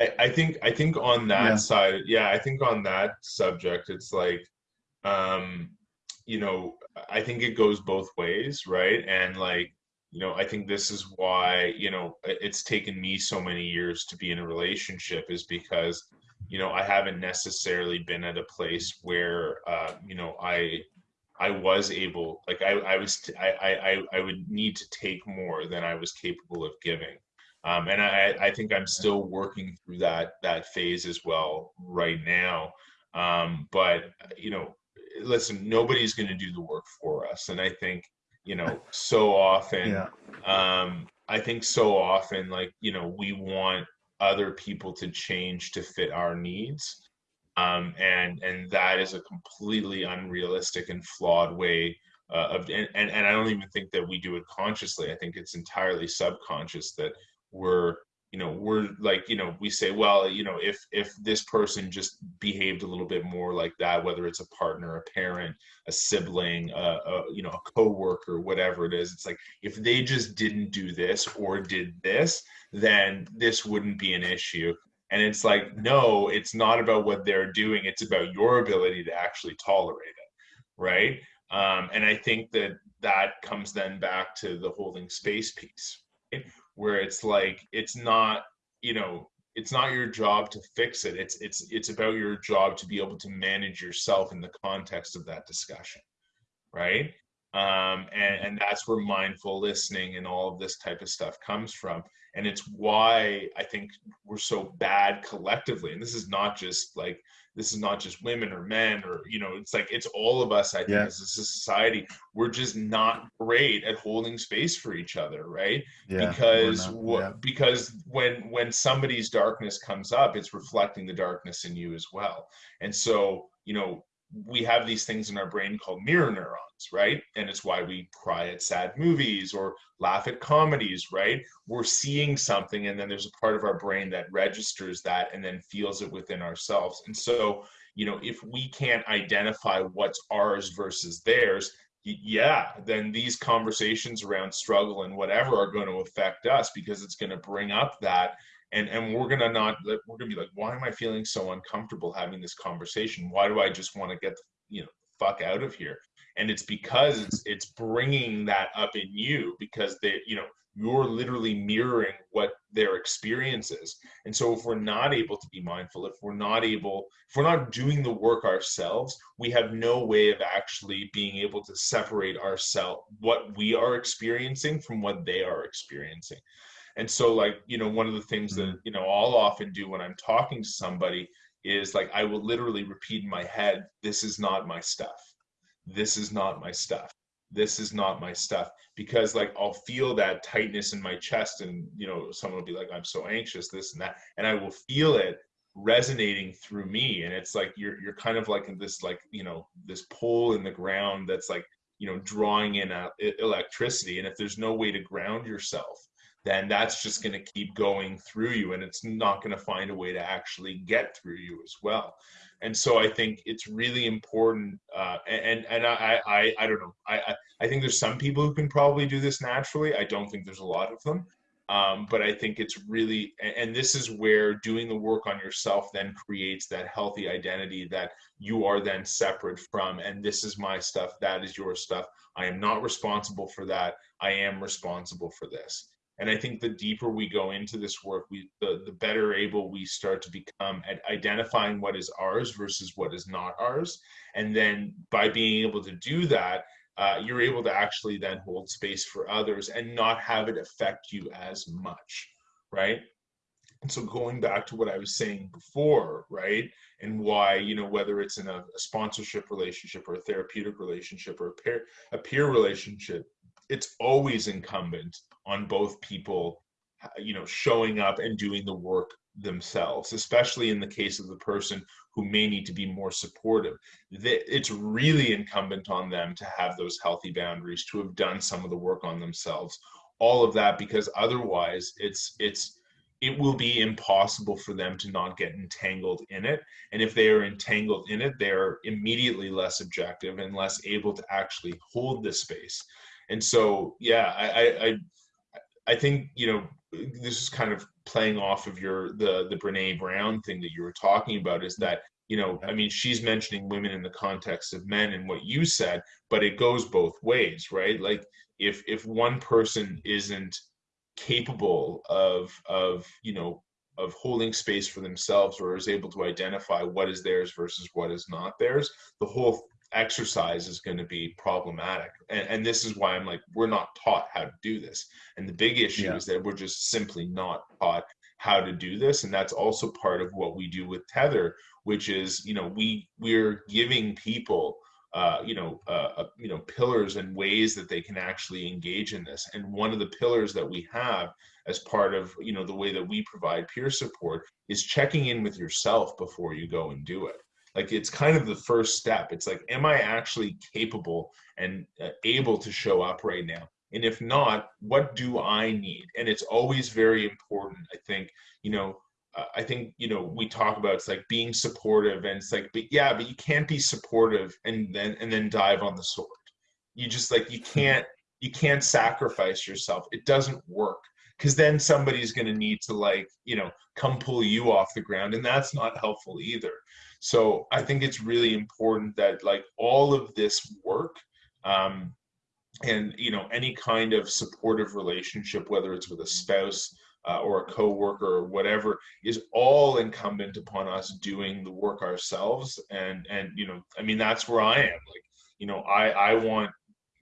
I, I think I think on that yeah. side, yeah, I think on that subject, it's like, um, you know, I think it goes both ways, right? And like, you know, I think this is why you know it's taken me so many years to be in a relationship is because you know I haven't necessarily been at a place where uh, you know I I was able like I I was I I I would need to take more than I was capable of giving um, and I, I think I'm still working through that that phase as well right now. Um, but you know, listen, nobody's going to do the work for us, and I think you know so often, yeah. um, I think so often, like you know, we want other people to change to fit our needs. Um, and and that is a completely unrealistic and flawed way uh, of and, and and I don't even think that we do it consciously. I think it's entirely subconscious that we're you know we're like you know we say well you know if if this person just behaved a little bit more like that whether it's a partner a parent a sibling a, a you know a coworker whatever it is it's like if they just didn't do this or did this then this wouldn't be an issue and it's like no it's not about what they're doing it's about your ability to actually tolerate it right um, and i think that that comes then back to the holding space piece right? Where it's like it's not you know it's not your job to fix it. It's it's it's about your job to be able to manage yourself in the context of that discussion right um, and and that's where mindful listening and all of this type of stuff comes from. And it's why i think we're so bad collectively. And this is not just like this is not just women or men or you know it's like it's all of us i think yeah. as a society. We're just not great at holding space for each other right? Yeah, because yeah. because when when somebody's darkness comes up it's reflecting the darkness in you as well. And so you know we have these things in our brain called mirror neurons, right? And it's why we cry at sad movies or laugh at comedies, right? We're seeing something, and then there's a part of our brain that registers that and then feels it within ourselves. And so, you know, if we can't identify what's ours versus theirs, yeah, then these conversations around struggle and whatever are going to affect us because it's going to bring up that and and we're gonna not we're gonna be like why am i feeling so uncomfortable having this conversation? Why do i just want to get you know fuck out of here? And it's because it's it's bringing that up in you because they you know you're literally mirroring what their experience is. And so if we're not able to be mindful if we're not able if we're not doing the work ourselves we have no way of actually being able to separate ourselves what we are experiencing from what they are experiencing and so like you know one of the things that mm-hmm. you know i'll often do when i'm talking to somebody is like i will literally repeat in my head this is not my stuff. This is not my stuff. This is not my stuff. Because like i'll feel that tightness in my chest and you know someone will be like i'm so anxious this and that. And i will feel it resonating through me. And it's like you're you're kind of like in this like you know this pole in the ground that's like you know drawing in a, electricity. And if there's no way to ground yourself then that's just going to keep going through you and it's not going to find a way to actually get through you as well. And so i think it's really important uh, and and I, I i don't know I, I think there's some people who can probably do this naturally. I don't think there's a lot of them. Um, but i think it's really and this is where doing the work on yourself then creates that healthy identity that you are then separate from and this is my stuff that is your stuff. I am not responsible for that. I am responsible for this and i think the deeper we go into this work we the, the better able we start to become at identifying what is ours versus what is not ours. And then by being able to do that uh, you're able to actually then hold space for others and not have it affect you as much right? And so going back to what i was saying before right and why you know whether it's in a, a sponsorship relationship or a therapeutic relationship or a peer a peer relationship it's always incumbent on both people you know showing up and doing the work themselves especially in the case of the person who may need to be more supportive. It's really incumbent on them to have those healthy boundaries to have done some of the work on themselves. All of that because otherwise it's it's it will be impossible for them to not get entangled in it. And if they are entangled in it they're immediately less objective and less able to actually hold the space and so yeah I, I i think you know this is kind of playing off of your the the Brene Brown thing that you were talking about is that you know I mean she's mentioning women in the context of men and what you said but it goes both ways right? Like if if one person isn't capable of of you know of holding space for themselves or is able to identify what is theirs versus what is not theirs the whole exercise is going to be problematic. And, and, this is why i'm like we're not taught how to do this. And the big issue yeah. is that we're just simply not taught how to do this. And that's also part of what we do with tether which is you know we we're giving people uh, you know uh, uh, you know pillars and ways that they can actually engage in this. And one of the pillars that we have as part of you know the way that we provide peer support is checking in with yourself before you go and do it like it's kind of the first step. It's like am i actually capable and uh, able to show up right now? And if not what do i need? And it's always very important i think you know uh, i think you know we talk about it's like being supportive and it's like but yeah but you can't be supportive and then and then dive on the sword. You just like you can't you can't sacrifice yourself. It doesn't work. Because then somebody's going to need to like you know come pull you off the ground and that's not helpful either so i think it's really important that like all of this work um, and you know any kind of supportive relationship whether it's with a spouse uh, or a coworker or whatever is all incumbent upon us doing the work ourselves. And and you know i mean that's where i am. Like you know i i want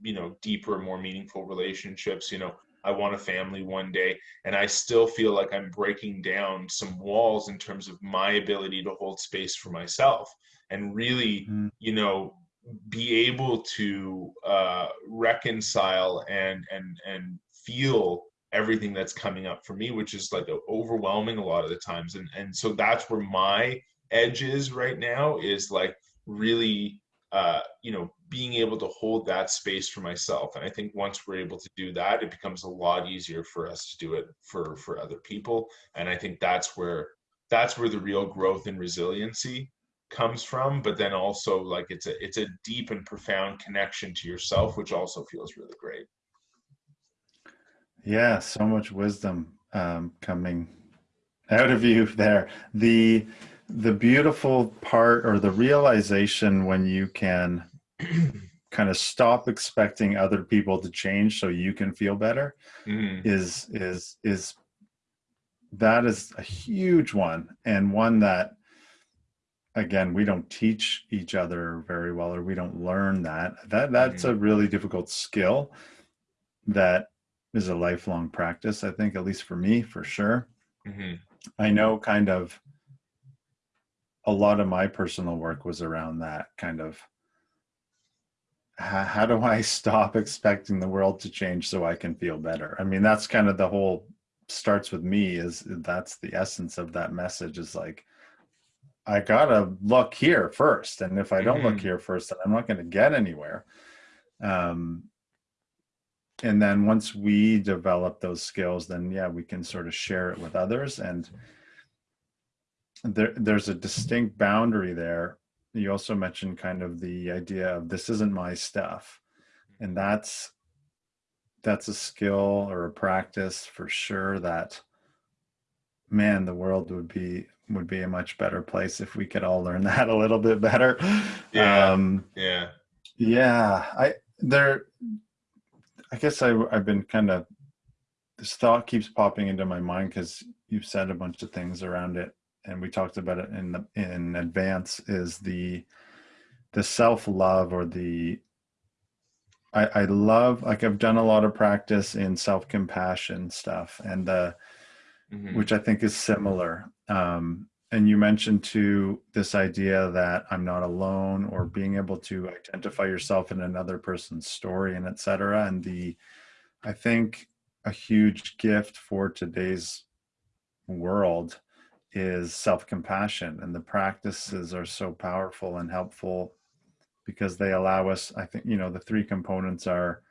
you know deeper more meaningful relationships you know I want a family one day. And I still feel like I'm breaking down some walls in terms of my ability to hold space for myself and really, mm. you know, be able to uh, reconcile and and and feel everything that's coming up for me, which is like overwhelming a lot of the times. And and so that's where my edge is right now is like really uh, you know, being able to hold that space for myself. And I think once we're able to do that, it becomes a lot easier for us to do it for for other people. And I think that's where that's where the real growth and resiliency comes from. But then also like it's a it's a deep and profound connection to yourself, which also feels really great. Yeah, so much wisdom um, coming out of you there. The the beautiful part or the realization when you can kind of stop expecting other people to change so you can feel better mm. is is is that is a huge one and one that again we don't teach each other very well or we don't learn that that that's mm. a really difficult skill that is a lifelong practice i think at least for me for sure mm-hmm. i know kind of a lot of my personal work was around that kind of how, do I stop expecting the world to change so I can feel better? I mean, that's kind of the whole starts with me is that's the essence of that message is like, I gotta look here first. And if I don't mm-hmm. look here first, then I'm not going to get anywhere. Um, and then once we develop those skills, then yeah, we can sort of share it with others. And there, there's a distinct boundary there you also mentioned kind of the idea of this isn't my stuff. And that's that's a skill or a practice for sure that man the world would be would be a much better place if we could all learn that a little bit better. Yeah. Um yeah. yeah i there i guess i i've been kind of this thought keeps popping into my mind because you've said a bunch of things around it and we talked about it in the in advance is the the self-love or the I, I love like I've done a lot of practice in self-compassion stuff and the mm-hmm. which I think is similar. Um, and you mentioned too this idea that I'm not alone or being able to identify yourself in another person's story and etc. And the I think a huge gift for today's world is self-compassion and the practices are so powerful and helpful because they allow us i think you know the three components are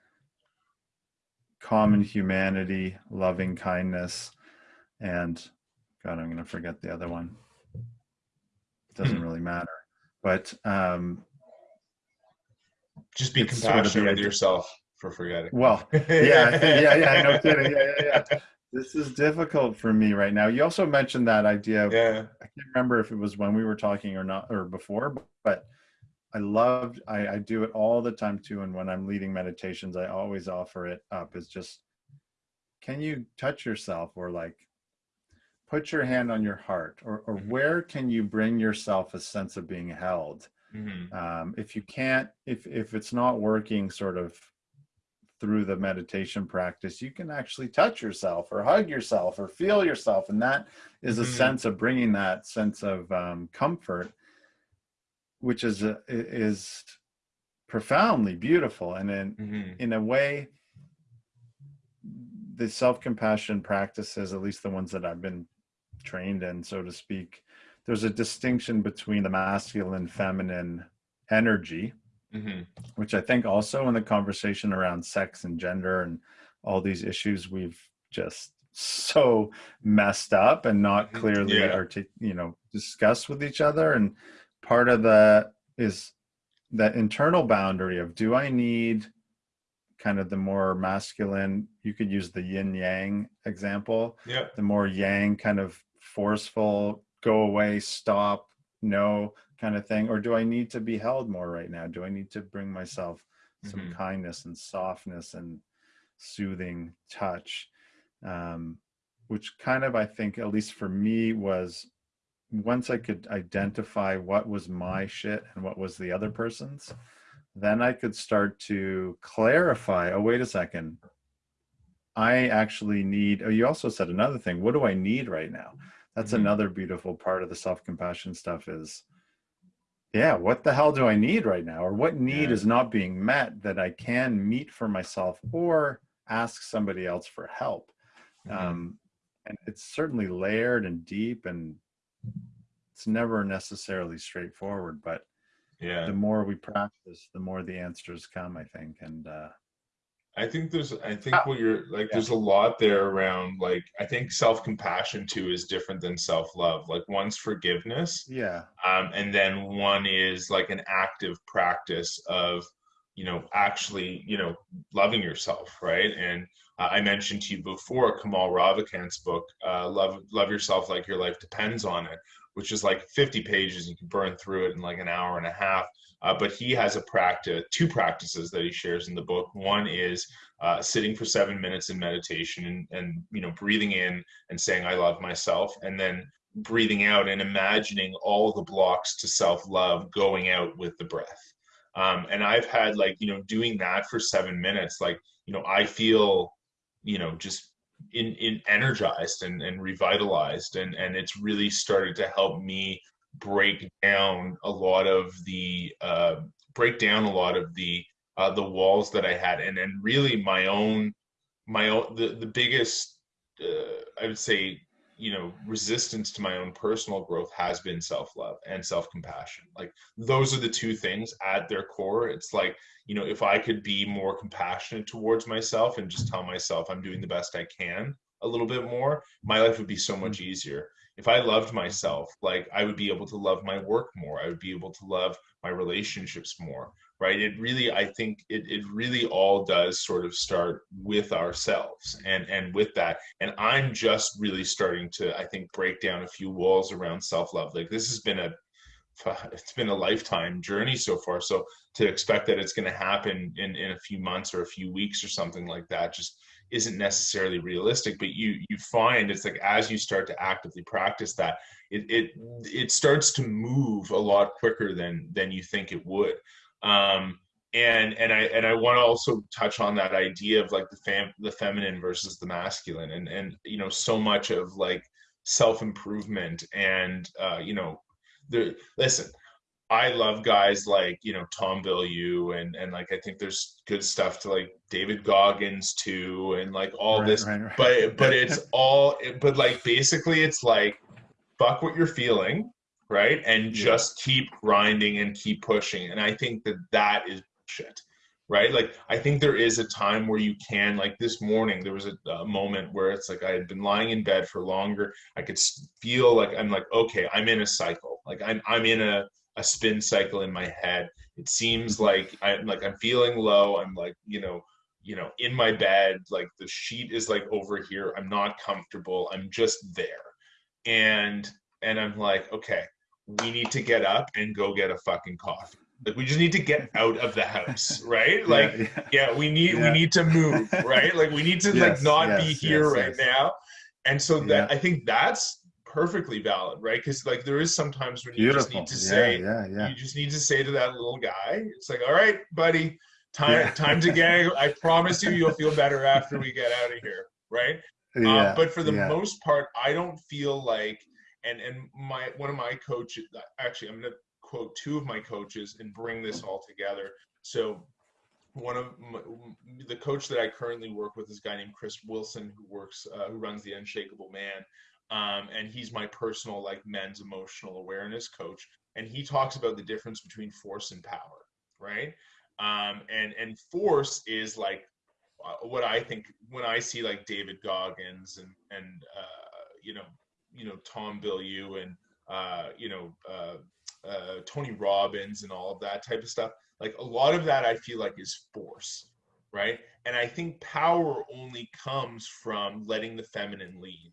common humanity loving kindness and god i'm going to forget the other one. It doesn't really matter but um just be compassionate sort of with yourself for forgetting. Well yeah yeah yeah no kidding yeah yeah yeah this is difficult for me right now. You also mentioned that idea. Of, yeah. I can't remember if it was when we were talking or not, or before, but I loved, I, I do it all the time too. And when I'm leading meditations, I always offer it up is just, can you touch yourself or like put your hand on your heart or, or mm-hmm. where can you bring yourself a sense of being held? Mm-hmm. Um, if you can't, if, if it's not working sort of through the meditation practice, you can actually touch yourself or hug yourself or feel yourself. And that is a mm-hmm. sense of bringing that sense of um, comfort, which is, a, is profoundly beautiful. And in, mm-hmm. in a way, the self-compassion practices, at least the ones that I've been trained in, so to speak, there's a distinction between the masculine, feminine energy, mm-hmm. which I think also in the conversation around sex and gender and all these issues we've just so messed up and not mm-hmm. clearly yeah. artic- you know discussed with each other and part of the is that internal boundary of do I need kind of the more masculine you could use the yin yang example yeah the more yang kind of forceful go away stop no kind of thing or do i need to be held more right now? Do i need to bring myself some mm-hmm. kindness and softness and soothing touch? Um, which kind of i think at least for me was once i could identify what was my shit and what was the other person's then i could start to clarify oh wait a second. I actually need oh you also said another thing what do i need right now that's mm-hmm. another beautiful part of the self-compassion stuff is yeah, what the hell do I need right now? Or what need yeah. is not being met that I can meet for myself or ask somebody else for help? Mm-hmm. Um, and it's certainly layered and deep and it's never necessarily straightforward, but yeah, the more we practice, the more the answers come, I think. And, uh, I think there's I think what you're like yeah. there's a lot there around like I think self-compassion too is different than self-love. Like one's forgiveness. Yeah. Um and then one is like an active practice of you know actually, you know, loving yourself, right? And uh, I mentioned to you before Kamal Ravikant's book, uh, Love Love Yourself Like Your Life Depends on It, which is like 50 pages. You can burn through it in like an hour and a half. Uh, but he has a practice, two practices that he shares in the book. One is uh, sitting for seven minutes in meditation and, and you know breathing in and saying I love myself, and then breathing out and imagining all the blocks to self love going out with the breath. Um, and I've had like you know doing that for seven minutes, like you know I feel you know just in, in energized and, and revitalized and and it's really started to help me break down a lot of the uh, break down a lot of the uh, the walls that I had, and and really my own my own the the biggest uh, I would say you know resistance to my own personal growth has been self-love and self-compassion. Like those are the two things at their core. It's like you know if i could be more compassionate towards myself and just tell myself i'm doing the best i can a little bit more my life would be so much easier if I loved myself, like I would be able to love my work more. I would be able to love my relationships more, right? It really, I think it, it really all does sort of start with ourselves and, and with that. And I'm just really starting to, I think, break down a few walls around self-love. Like this has been a, it's been a lifetime journey so far. So to expect that it's going to happen in, in a few months or a few weeks or something like that, just isn't necessarily realistic but you you find it's like as you start to actively practice that it it it starts to move a lot quicker than than you think it would. Um and and i and i want to also touch on that idea of like the fam the feminine versus the masculine and and you know so much of like self improvement and uh you know the listen I love guys like you know Tom Bilyeu and and like I think there's good stuff to like David Goggins too and like all right, this, right, right. but but it's all but like basically it's like fuck what you're feeling, right, and yeah. just keep grinding and keep pushing, and I think that that is shit, right? Like I think there is a time where you can like this morning there was a, a moment where it's like I had been lying in bed for longer, I could feel like I'm like okay I'm in a cycle, like I'm I'm in a a spin cycle in my head. It seems like I'm like I'm feeling low. I'm like you know you know in my bed. Like the sheet is like over here. I'm not comfortable. I'm just there. And and i'm like okay we need to get up and go get a fucking coffee. Like we just need to get out of the house right? like yeah, yeah. yeah we need yeah. we need to move right? Like we need to yes, like not yes, be here yes, right now. And so that i think that's perfectly valid right? Because like there is sometimes when you Beautiful. just need to say yeah, yeah, you just need to say to that little guy it's like all right buddy time time to get i promise you you'll feel better after we get out of here right? Yeah, um, but for the most part i don't feel like and and my one of my coaches actually i'm going to quote two of my coaches and bring this all together. So one of my, the coach that I currently work with is a guy named Chris Wilson who works uh, who runs the Unshakable Man, um, and he's my personal like men's emotional awareness coach. And he talks about the difference between force and power, right? Um, and and force is like uh, what I think when I see like David Goggins and and uh, you know you know Tom Bilyeu and uh, you know uh, uh, Tony Robbins and all of that type of stuff. Like a lot of that, I feel like is force, right? And I think power only comes from letting the feminine lead.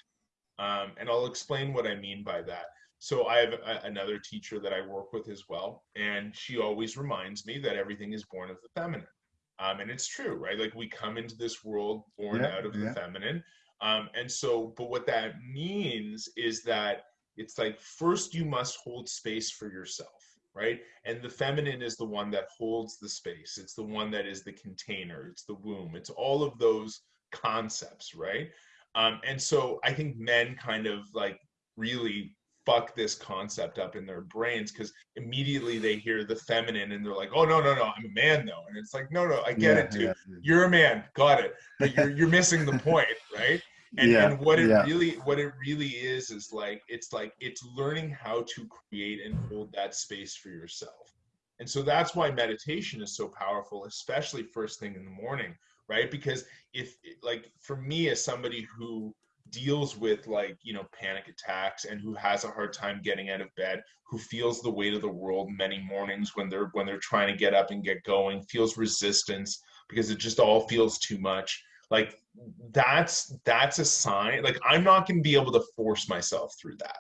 Um, and I'll explain what I mean by that. So I have a, another teacher that I work with as well, and she always reminds me that everything is born of the feminine. Um, and it's true, right? Like we come into this world born yeah, out of yeah. the feminine. Um, and so, but what that means is that it's like first you must hold space for yourself right and the feminine is the one that holds the space it's the one that is the container it's the womb it's all of those concepts right um, and so i think men kind of like really fuck this concept up in their brains because immediately they hear the feminine and they're like oh no no no i'm a man though. And it's like no no i get yeah, it too. yeah. you're a man. Got it. But you're you're missing the point right? And, yeah, and what it yeah. really what it really is is like it's like it's learning how to create and hold that space for yourself. And so that's why meditation is so powerful especially first thing in the morning right? Because if like for me as somebody who deals with like you know panic attacks and who has a hard time getting out of bed who feels the weight of the world many mornings when they're when they're trying to get up and get going feels resistance because it just all feels too much like that's that's a sign like i'm not going to be able to force myself through that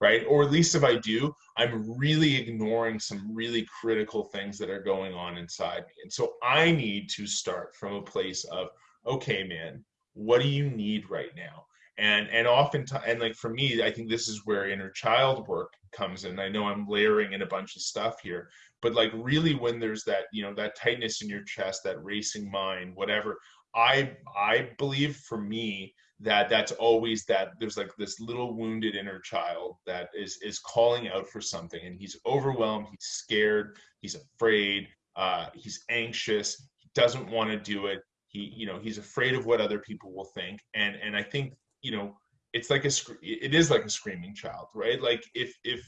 right? Or at least if i do i'm really ignoring some really critical things that are going on inside me. And so i need to start from a place of okay man what do you need right now? And and oftentimes and like for me i think this is where inner child work comes in. I know i'm layering in a bunch of stuff here but like really when there's that you know that tightness in your chest that racing mind whatever I I believe for me that that's always that there's like this little wounded inner child that is is calling out for something and he's overwhelmed he's scared he's afraid uh, he's anxious he doesn't want to do it he you know he's afraid of what other people will think and and i think you know it's like a it is like a screaming child right? Like if if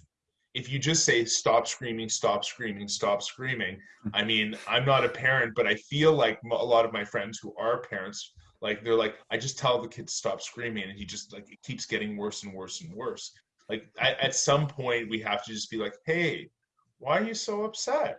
if you just say stop screaming stop screaming stop screaming i mean i'm not a parent but i feel like a lot of my friends who are parents like they're like i just tell the kid to stop screaming and he just like it keeps getting worse and worse and worse. Like at, some point we have to just be like hey why are you so upset?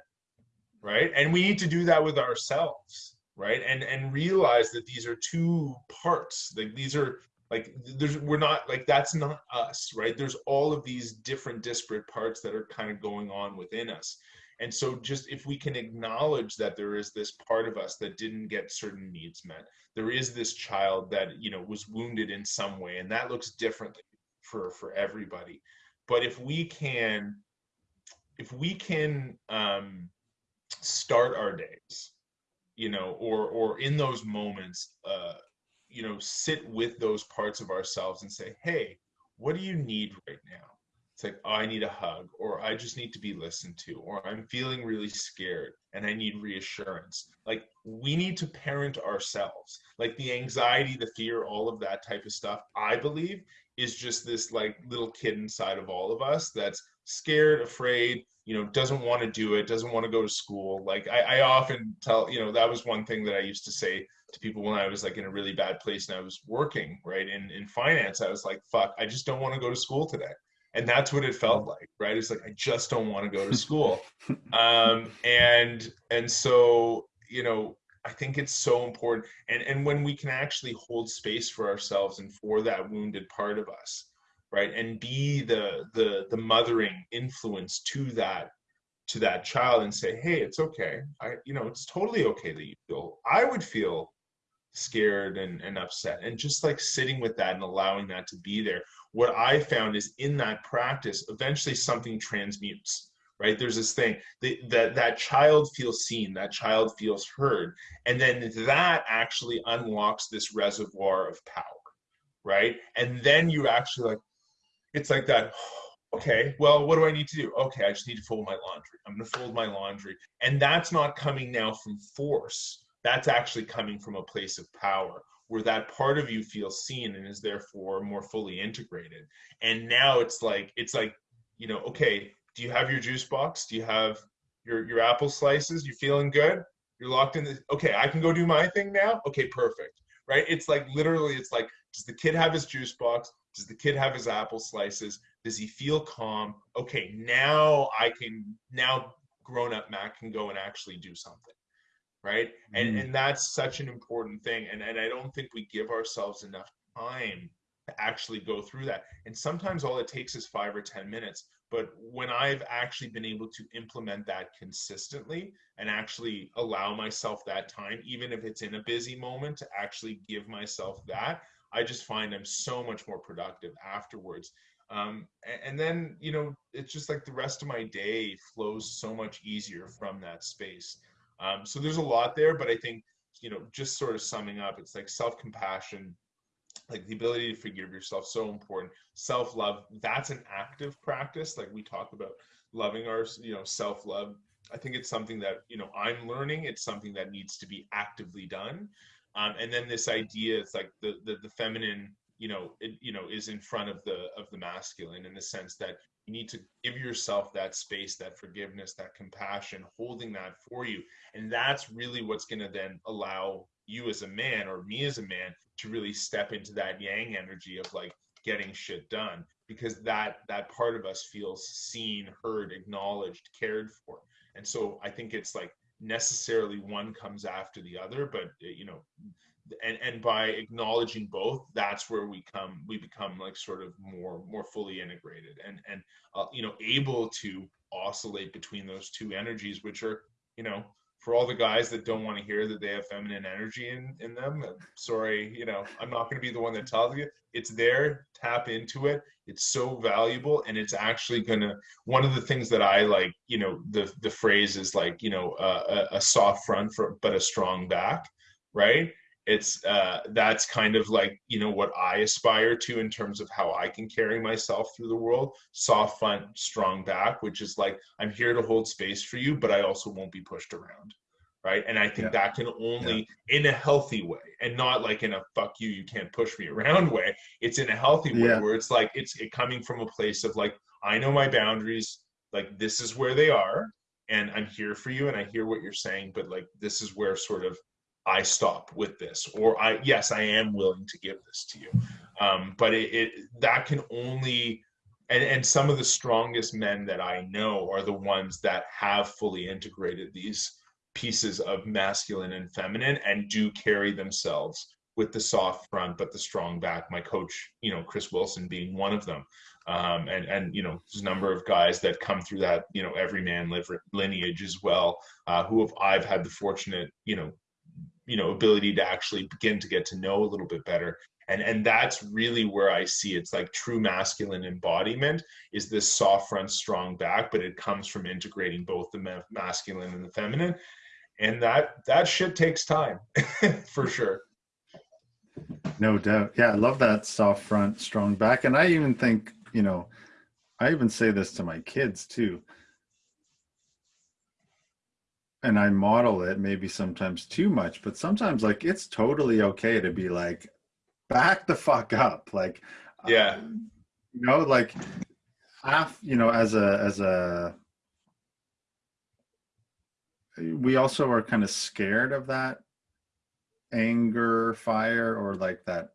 Right? And we need to do that with ourselves right? And and realize that these are two parts. Like these are like there's we're not like that's not us right? There's all of these different disparate parts that are kind of going on within us and so just if we can acknowledge that there is this part of us that didn't get certain needs met there is this child that you know was wounded in some way and that looks differently for for everybody. But if we can if we can um start our days you know or or in those moments uh you know sit with those parts of ourselves and say hey what do you need right now it's like i need a hug or i just need to be listened to or i'm feeling really scared and i need reassurance. Like we need to parent ourselves. Like the anxiety the fear all of that type of stuff i believe is just this like little kid inside of all of us that's scared afraid you know doesn't want to do it doesn't want to go to school. Like I, I often tell you know that was one thing that i used to say to people when I was like in a really bad place and I was working right in in finance. I was like, "Fuck, I just don't want to go to school today," and that's what it felt like, right? It's like I just don't want to go to school, um, and and so you know, I think it's so important. And and when we can actually hold space for ourselves and for that wounded part of us, right? And be the the the mothering influence to that to that child and say, hey, it's okay. I you know, it's totally okay that you feel I would feel scared and, and upset. And just like sitting with that and allowing that to be there. What I found is in that practice, eventually something transmutes right? There's this thing that that child feels seen that child feels heard and then that actually unlocks this reservoir of power right? And then you actually like it's like that oh, okay well what do i need to do? Okay i just need to fold my laundry. I'm to fold my laundry. And that's not coming now from force. That's actually coming from a place of power where that part of you feels seen and is therefore more fully integrated and now it's like it's like you know okay do you have your juice box? Do you have your your apple slices? You feeling good? You're locked in. Okay, I can go do my thing now. Okay, perfect. Right? It's like literally, it's like, does the kid have his juice box? Does the kid have his apple slices? Does he feel calm? Okay, now I can now grown up Matt can go and actually do something. Right. And mm. and that's such an important thing. And and I don't think we give ourselves enough time to actually go through that. And sometimes all it takes is five or 10 minutes. But when I've actually been able to implement that consistently and actually allow myself that time, even if it's in a busy moment, to actually give myself that, I just find I'm so much more productive afterwards. Um, and then, you know, it's just like the rest of my day flows so much easier from that space. Um, so there's a lot there, but I think, you know, just sort of summing up, it's like self compassion, like the ability to forgive yourself so important. Self-love that's an active practice. Like we talk about loving our you know self-love. I think it's something that you know i'm learning. It's something that needs to be actively done. Um, and then this idea it's like the, the the feminine you know it you know is in front of the of the masculine in the sense that you need to give yourself that space that forgiveness that compassion holding that for you. And that's really what's going to then allow you as a man or me as a man to really step into that yang energy of like getting shit done because that that part of us feels seen heard acknowledged cared for. And so i think it's like necessarily one comes after the other but you know and and by acknowledging both that's where we come we become like sort of more more fully integrated and and uh, you know able to oscillate between those two energies which are you know for all the guys that don't want to hear that they have feminine energy in in them sorry you know i'm not going to be the one that tells you. It's there tap into it. It's so valuable and it's actually going to one of the things that i like you know the the phrase is like you know uh, a, a soft front for but a strong back right it's uh, that's kind of like you know what i aspire to in terms of how i can carry myself through the world soft front strong back which is like i'm here to hold space for you but i also won't be pushed around right and i think yeah. that can only yeah. in a healthy way and not like in a fuck you you can't push me around way it's in a healthy way yeah. where it's like it's it coming from a place of like i know my boundaries like this is where they are and i'm here for you and i hear what you're saying but like this is where sort of I stop with this, or I yes, I am willing to give this to you. Um, but it, it that can only and, and some of the strongest men that I know are the ones that have fully integrated these pieces of masculine and feminine and do carry themselves with the soft front but the strong back. My coach, you know, Chris Wilson being one of them. Um, and and you know there's a number of guys that come through that you know Evryman lineage as well uh, who have I've had the fortunate you know you know ability to actually begin to get to know a little bit better. And and that's really where i see it's like true masculine embodiment is this soft front strong back but it comes from integrating both the masculine and the feminine. And that that shit takes time for sure. No doubt. Yeah i love that soft front strong back. And i even think you know i even say this to my kids too and I model it maybe sometimes too much, but sometimes like it's totally okay to be like, back the fuck up. Like, yeah, uh, you know, like half, you know, as a, as a, we also are kind of scared of that anger, fire, or like that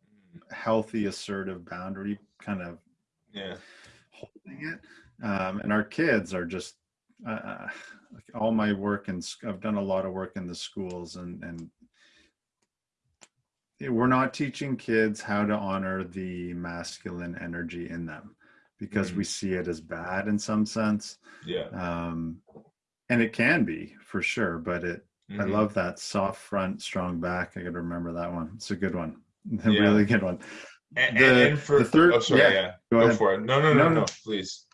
healthy, assertive boundary kind of yeah holding it. Um, and our kids are just uh, like all my work and I've done a lot of work in the schools and and we're not teaching kids how to honor the masculine energy in them because mm. we see it as bad in some sense. Yeah. Um, and it can be for sure, but it, mm-hmm. I love that soft front, strong back. I got to remember that one. It's a good one. A yeah. really good one. And, the, and for, the third, oh, sorry, yeah, yeah. Go, go for it. No, no, no, no, no, please.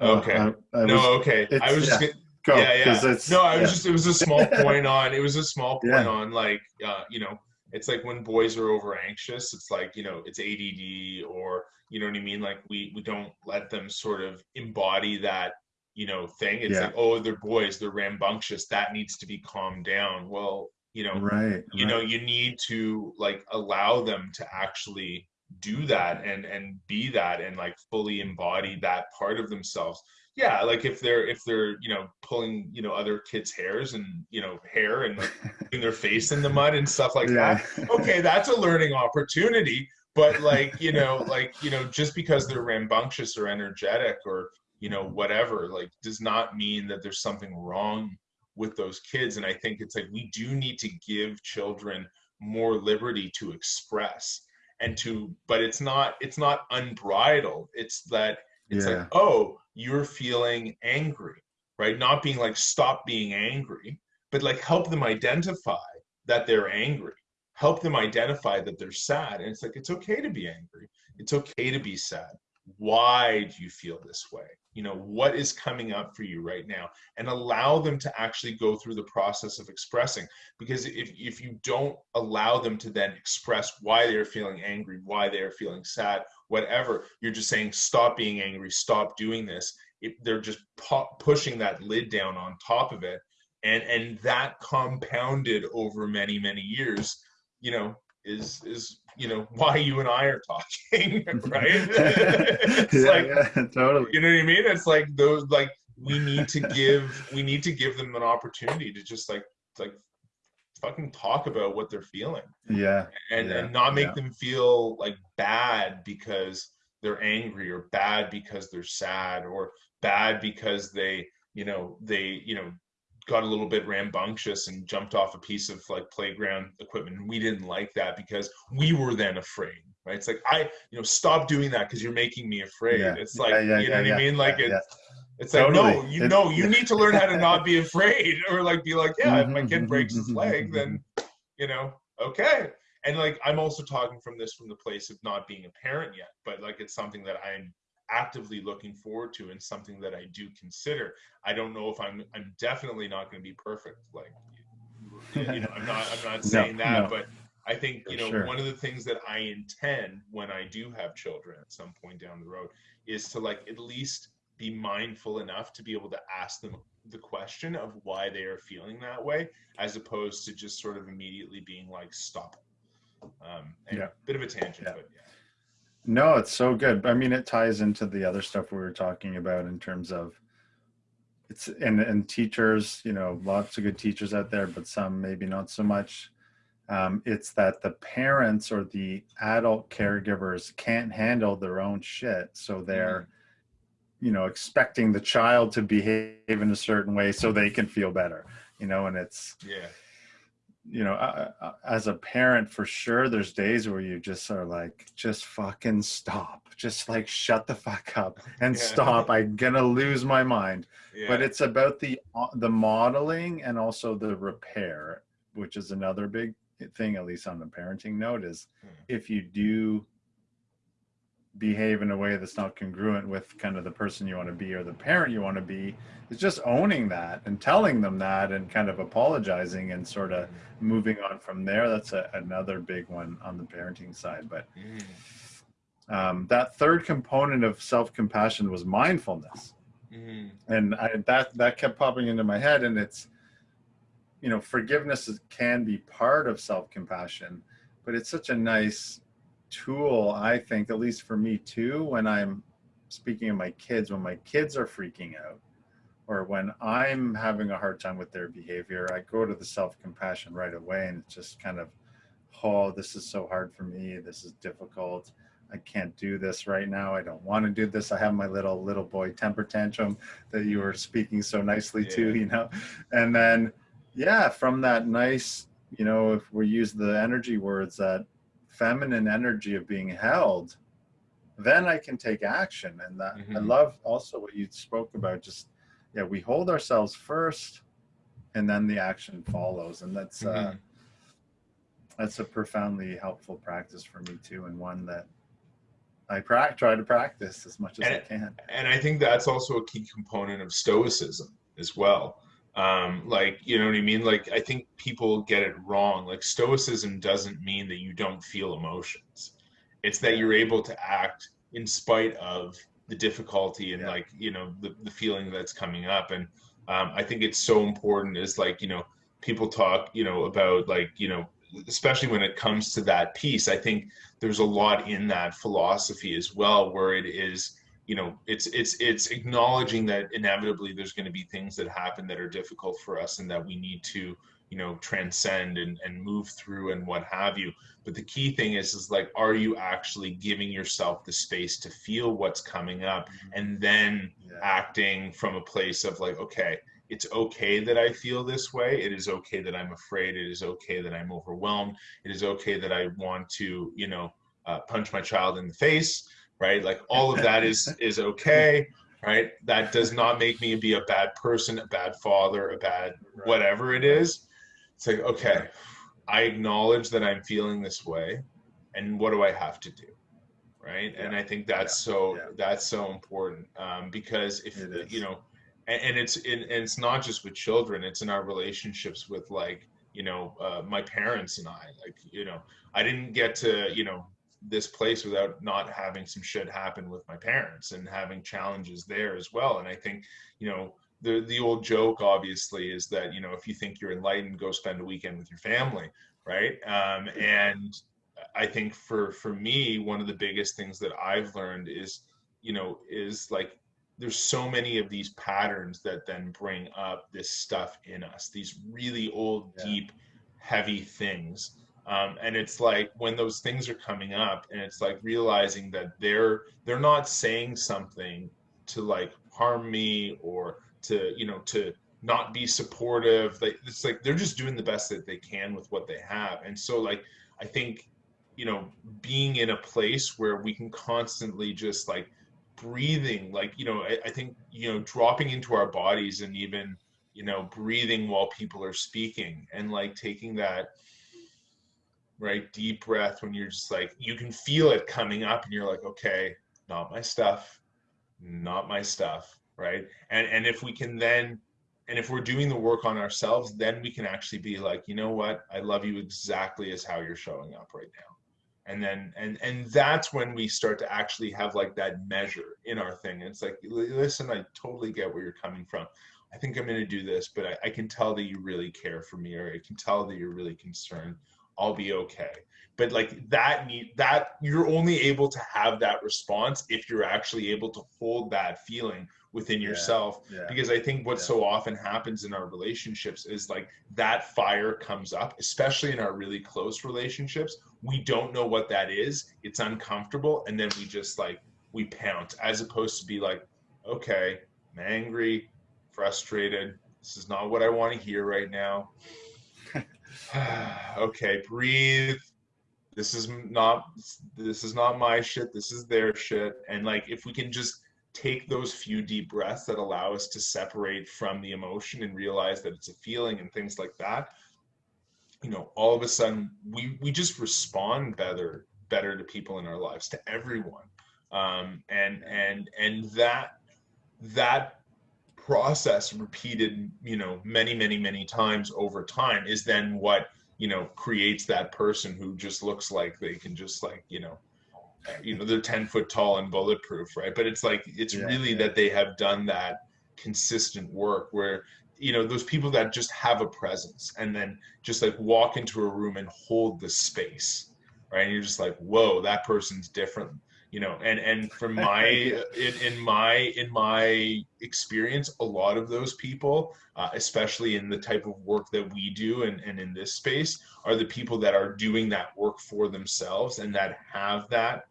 Oh, okay. Uh, I, I was, no, okay. I was just, yeah. Go, yeah, yeah. No, I was yeah. just, it was a small point on, it was a small point yeah. on like, uh, you know, it's like when boys are over anxious it's like you know it's add or you know what i mean like we we don't let them sort of embody that you know thing it's yeah. like oh they're boys they're rambunctious that needs to be calmed down well you know right you right. know you need to like allow them to actually do that and and be that and like fully embody that part of themselves yeah like if they're if they're you know pulling you know other kids hairs and you know hair and like, putting their face in the mud and stuff like yeah. that okay that's a learning opportunity but like you know like you know just because they're rambunctious or energetic or you know whatever like does not mean that there's something wrong with those kids and i think it's like we do need to give children more liberty to express and to but it's not it's not unbridled it's that it's yeah. like oh you're feeling angry, right? Not being like, stop being angry, but like help them identify that they're angry. Help them identify that they're sad. And it's like, it's okay to be angry. It's okay to be sad. Why do you feel this way? You know, what is coming up for you right now? And allow them to actually go through the process of expressing. Because if, if you don't allow them to then express why they're feeling angry, why they're feeling sad, whatever you're just saying stop being angry stop doing this it, they're just pu- pushing that lid down on top of it and and that compounded over many many years you know is is you know why you and I are talking, right? it's yeah, like yeah, totally. You know what I mean? It's like those like we need to give we need to give them an opportunity to just like like fucking talk about what they're feeling. Yeah. And yeah, and not make yeah. them feel like bad because they're angry or bad because they're sad or bad because they, you know, they, you know, got a little bit rambunctious and jumped off a piece of like playground equipment. And we didn't like that because we were then afraid. Right. It's like I, you know, stop doing that because you're making me afraid. Yeah. It's like you know what I mean? Like it it's like totally. no, you know, you need to learn how to not be afraid, or like be like, yeah, if my kid mm-hmm, breaks his mm-hmm, leg, then mm-hmm. you know, okay. And like I'm also talking from this from the place of not being a parent yet, but like it's something that I'm actively looking forward to and something that I do consider. I don't know if I'm I'm definitely not going to be perfect. Like you know, I'm not I'm not saying no, that, no. but I think you know sure. one of the things that I intend when I do have children at some point down the road is to like at least be mindful enough to be able to ask them the question of why they are feeling that way, as opposed to just sort of immediately being like, stop. Um, yeah. Bit of a tangent, yeah. but yeah. No, it's so good. I mean, it ties into the other stuff we were talking about in terms of it's and and teachers. You know, lots of good teachers out there, but some maybe not so much. Um, it's that the parents or the adult caregivers can't handle their own shit, so they're mm-hmm you know expecting the child to behave in a certain way so they can feel better you know and it's yeah you know uh, uh, as a parent for sure there's days where you just are like just fucking stop just like shut the fuck up and yeah. stop i'm gonna lose my mind yeah. but it's about the uh, the modeling and also the repair which is another big thing at least on the parenting note is hmm. if you do behave in a way that's not congruent with kind of the person you want to be or the parent you want to be is just owning that and telling them that and kind of apologizing and sort of moving on from there. That's a, another big one on the parenting side but um, that third component of self-compassion was mindfulness. Mm. and I, that that kept popping into my head and it's you know forgiveness is, can be part of self-compassion but it's such a nice tool, I think, at least for me too, when I'm speaking of my kids, when my kids are freaking out or when I'm having a hard time with their behavior, I go to the self compassion right away and it's just kind of, oh, this is so hard for me. This is difficult. I can't do this right now. I don't want to do this. I have my little little boy temper tantrum that you were speaking so nicely yeah. to, you know. And then yeah, from that nice, you know, if we use the energy words that feminine energy of being held, then I can take action. And that mm-hmm. I love also what you spoke about just yeah, we hold ourselves first and then the action follows. And that's mm-hmm. uh that's a profoundly helpful practice for me too, and one that I try to practice as much as and, I can. And I think that's also a key component of stoicism as well. Um, like, you know what I mean? Like, I think people get it wrong. Like, stoicism doesn't mean that you don't feel emotions. It's that you're able to act in spite of the difficulty and yeah. like, you know, the, the feeling that's coming up. And um, I think it's so important is like, you know, people talk, you know, about like, you know, especially when it comes to that piece, I think there's a lot in that philosophy as well, where it is, you know, it's it's it's acknowledging that inevitably there's going to be things that happen that are difficult for us, and that we need to, you know, transcend and and move through and what have you. But the key thing is, is like, are you actually giving yourself the space to feel what's coming up, mm-hmm. and then yeah. acting from a place of like, okay it's okay that I feel this way. It is okay that I'm afraid. It is okay that I'm overwhelmed. It is okay that I want to, you know, uh, punch my child in the face, right? Like all of that is is okay, right? That does not make me be a bad person, a bad father, a bad whatever it is. It's like okay, I acknowledge that I'm feeling this way, and what do I have to do? right yeah. and i think that's yeah. so yeah. that's so important um, because if you know and, and it's and it's not just with children it's in our relationships with like you know uh, my parents and i like you know i didn't get to you know this place without not having some shit happen with my parents and having challenges there as well. And i think you know the the old joke obviously is that you know if you think you're enlightened go spend a weekend with your family right? Um, and i think for for me one of the biggest things that i've learned is you know is like there's so many of these patterns that then bring up this stuff in us these really old yeah. deep heavy things um, and it's like when those things are coming up and it's like realizing that they're they're not saying something to like harm me or to you know to not be supportive like it's like they're just doing the best that they can with what they have. And so like i think you know being in a place where we can constantly just like breathing like you know I, I, think you know dropping into our bodies and even you know breathing while people are speaking and like taking that right deep breath when you're just like you can feel it coming up and you're like okay not my stuff not my stuff right? And and if we can then and if we're doing the work on ourselves then we can actually be like you know what? I love you exactly as how you're showing up right now. And then and and that's when we start to actually have like that measure in our thing. It's like listen i totally get where you're coming from. I think i'm going to do this but I, I, can tell that you really care for me or i can tell that you're really concerned i'll be okay. But like that need that you're only able to have that response if you're actually able to hold that feeling within yeah, yourself. Yeah, because i think what yeah. so often happens in our relationships is like that fire comes up especially in our really close relationships. We don't know what that is. It's uncomfortable. And then we just like we pounce as opposed to be like okay i'm angry frustrated. This is not what i want to hear right now okay breathe. This is not this is not my shit this is their shit. And like if we can just take those few deep breaths that allow us to separate from the emotion and realize that it's a feeling and things like that you know all of a sudden we we just respond better better to people in our lives to everyone. Um, and and and that that process repeated you know many many many times over time is then what you know creates that person who just looks like they can just like you know you know they're 10 foot tall and bulletproof right but it's like it's yeah, really yeah. that they have done that consistent work where you know those people that just have a presence and then just like walk into a room and hold the space right and you're just like whoa that person's different you know and and from my in, in my in my experience a lot of those people uh, especially in the type of work that we do and, and in this space are the people that are doing that work for themselves and that have that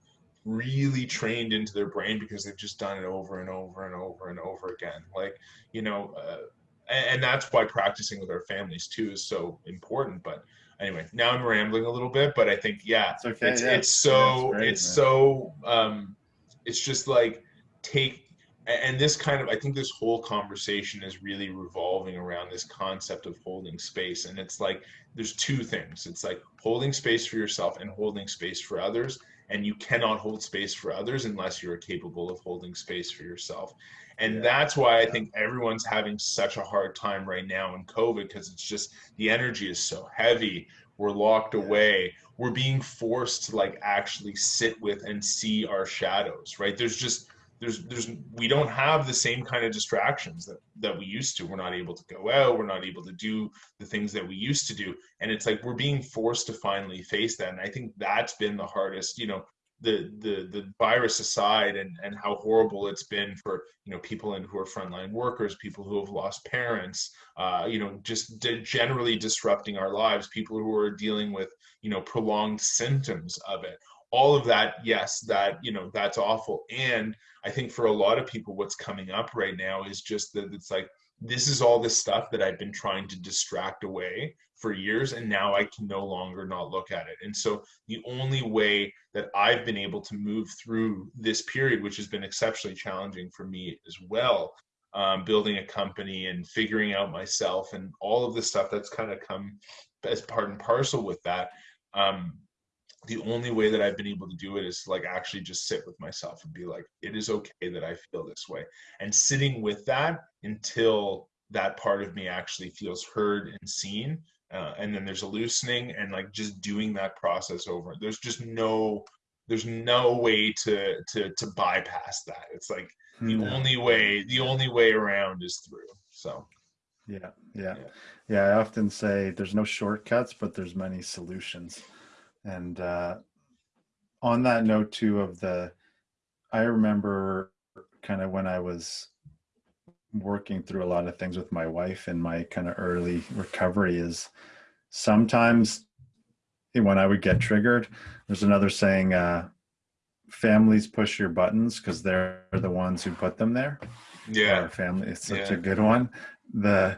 really trained into their brain because they've just done it over and over and over and over again. Like, you know, uh, and, and that's why practicing with our families too is so important. But anyway, now I'm rambling a little bit, but I think yeah, it's okay. It's, yeah. it's so yeah, great, it's man. so um, it's just like take and this kind of i think this whole conversation is really revolving around this concept of holding space and it's like there's two things it's like holding space for yourself and holding space for others and you cannot hold space for others unless you're capable of holding space for yourself. And yeah. that's why i think everyone's having such a hard time right now in covid because it's just the energy is so heavy. We're locked away. We're being forced to like actually sit with and see our shadows right? There's just there's there's we don't have the same kind of distractions that that we used to. We're not able to go out. We're not able to do the things that we used to do. And it's like we're being forced to finally face that. And i think that's been the hardest you know the the the virus aside and and how horrible it's been for you know people in who are frontline workers people who have lost parents uh, you know just generally disrupting our lives people who are dealing with you know prolonged symptoms of it all of that yes that you know that's awful. And i think for a lot of people what's coming up right now is just that it's like this is all this stuff that i've been trying to distract away for years and now i can no longer not look at it. And so the only way that i've been able to move through this period which has been exceptionally challenging for me as well um, building a company and figuring out myself and all of the stuff that's kind of come as part and parcel with that um, the only way that I've been able to do it is like actually just sit with myself and be like, it is okay that I feel this way. And sitting with that until that part of me actually feels heard and seen. Uh, and then there's a loosening and like just doing that process over. There's just no, there's no way to to to bypass that. It's like the no. only way, the only way around is through. So yeah, yeah, yeah. Yeah, I often say there's no shortcuts, but there's many solutions. And uh, on that note too of the, I remember kind of when I was working through a lot of things with my wife in my kind of early recovery is sometimes when I would get triggered, there's another saying, uh, families push your buttons because they're the ones who put them there. Yeah. Our family, it's such yeah. a good one. The,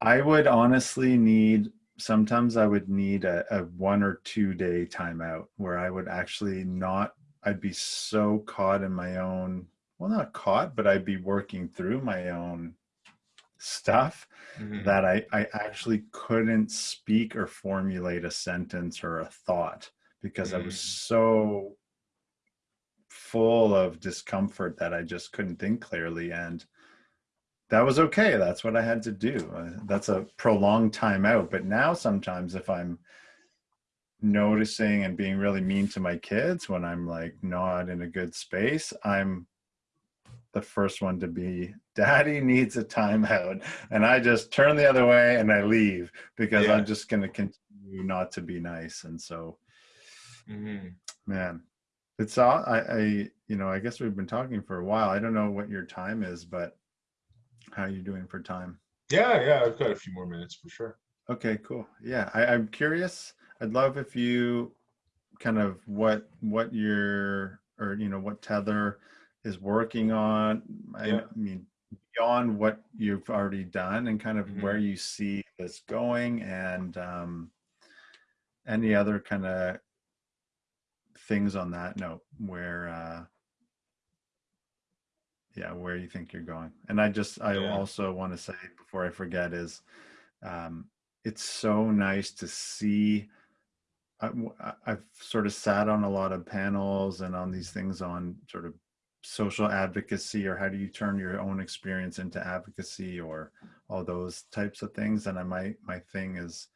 I would honestly need sometimes I would need a, a one or two day timeout where I would actually not, I'd be so caught in my own, well, not caught, but I'd be working through my own stuff mm-hmm. that I, I actually couldn't speak or formulate a sentence or a thought because mm-hmm. I was mm. so full of discomfort that I just couldn't think clearly. And that was okay. That's what I had to do. Uh, that's a prolonged time out. But now sometimes if I'm noticing and being really mean to my kids when I'm like not in a good space, I'm the first one to be daddy needs a timeout and I just turn the other way and I leave because yeah. I'm just going to continue not to be nice. And so, mm-hmm. man, it's all, I, I, you know, I guess we've been talking for a while. I don't know what your time is, but how are you doing for time? Yeah, yeah, I've got a few more minutes for sure. Okay, cool. Yeah, I, I'm curious. I'd love if you kind of what what your or you know what tether is working on. I, yeah. I mean, beyond what you've already done and kind of mm-hmm. where you see this going and um, any other kind of things on that note where uh, yeah where you think you're going and i just i yeah. also want to say before i forget is um it's so nice to see I, i've sort of sat on a lot of panels and on these things on sort of social advocacy or how do you turn your own experience into advocacy or all those types of things and i my my thing is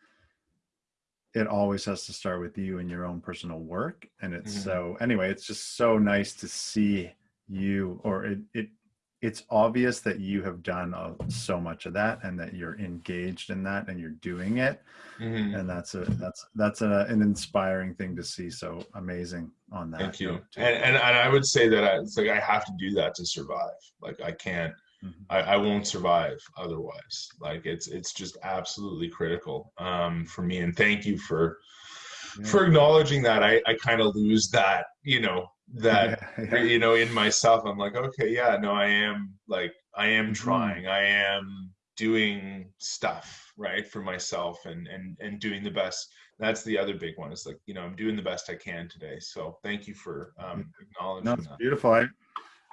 it always has to start with you and your own personal work and it's mm-hmm. so anyway it's just so nice to see you or it, it it's obvious that you have done uh, so much of that and that you're engaged in that and you're doing it. Mm-hmm. and that's a that's that's a, an inspiring thing to see. So amazing on that thank you. and, and, and i would say that I, it's like i have to do that to survive. Like i can't mm-hmm. I, I won't survive otherwise. Like it's it's just absolutely critical um, for me. And thank you for yeah. for acknowledging that I, I kind of lose that, you know, that yeah, you know, in myself. I'm like, okay, yeah, no, I am like I am trying. Mm-hmm. I am doing stuff right for myself and and and doing the best that's the other big one it's like you know i'm doing the best i can today so thank you for um acknowledging no, it's that. beautiful I,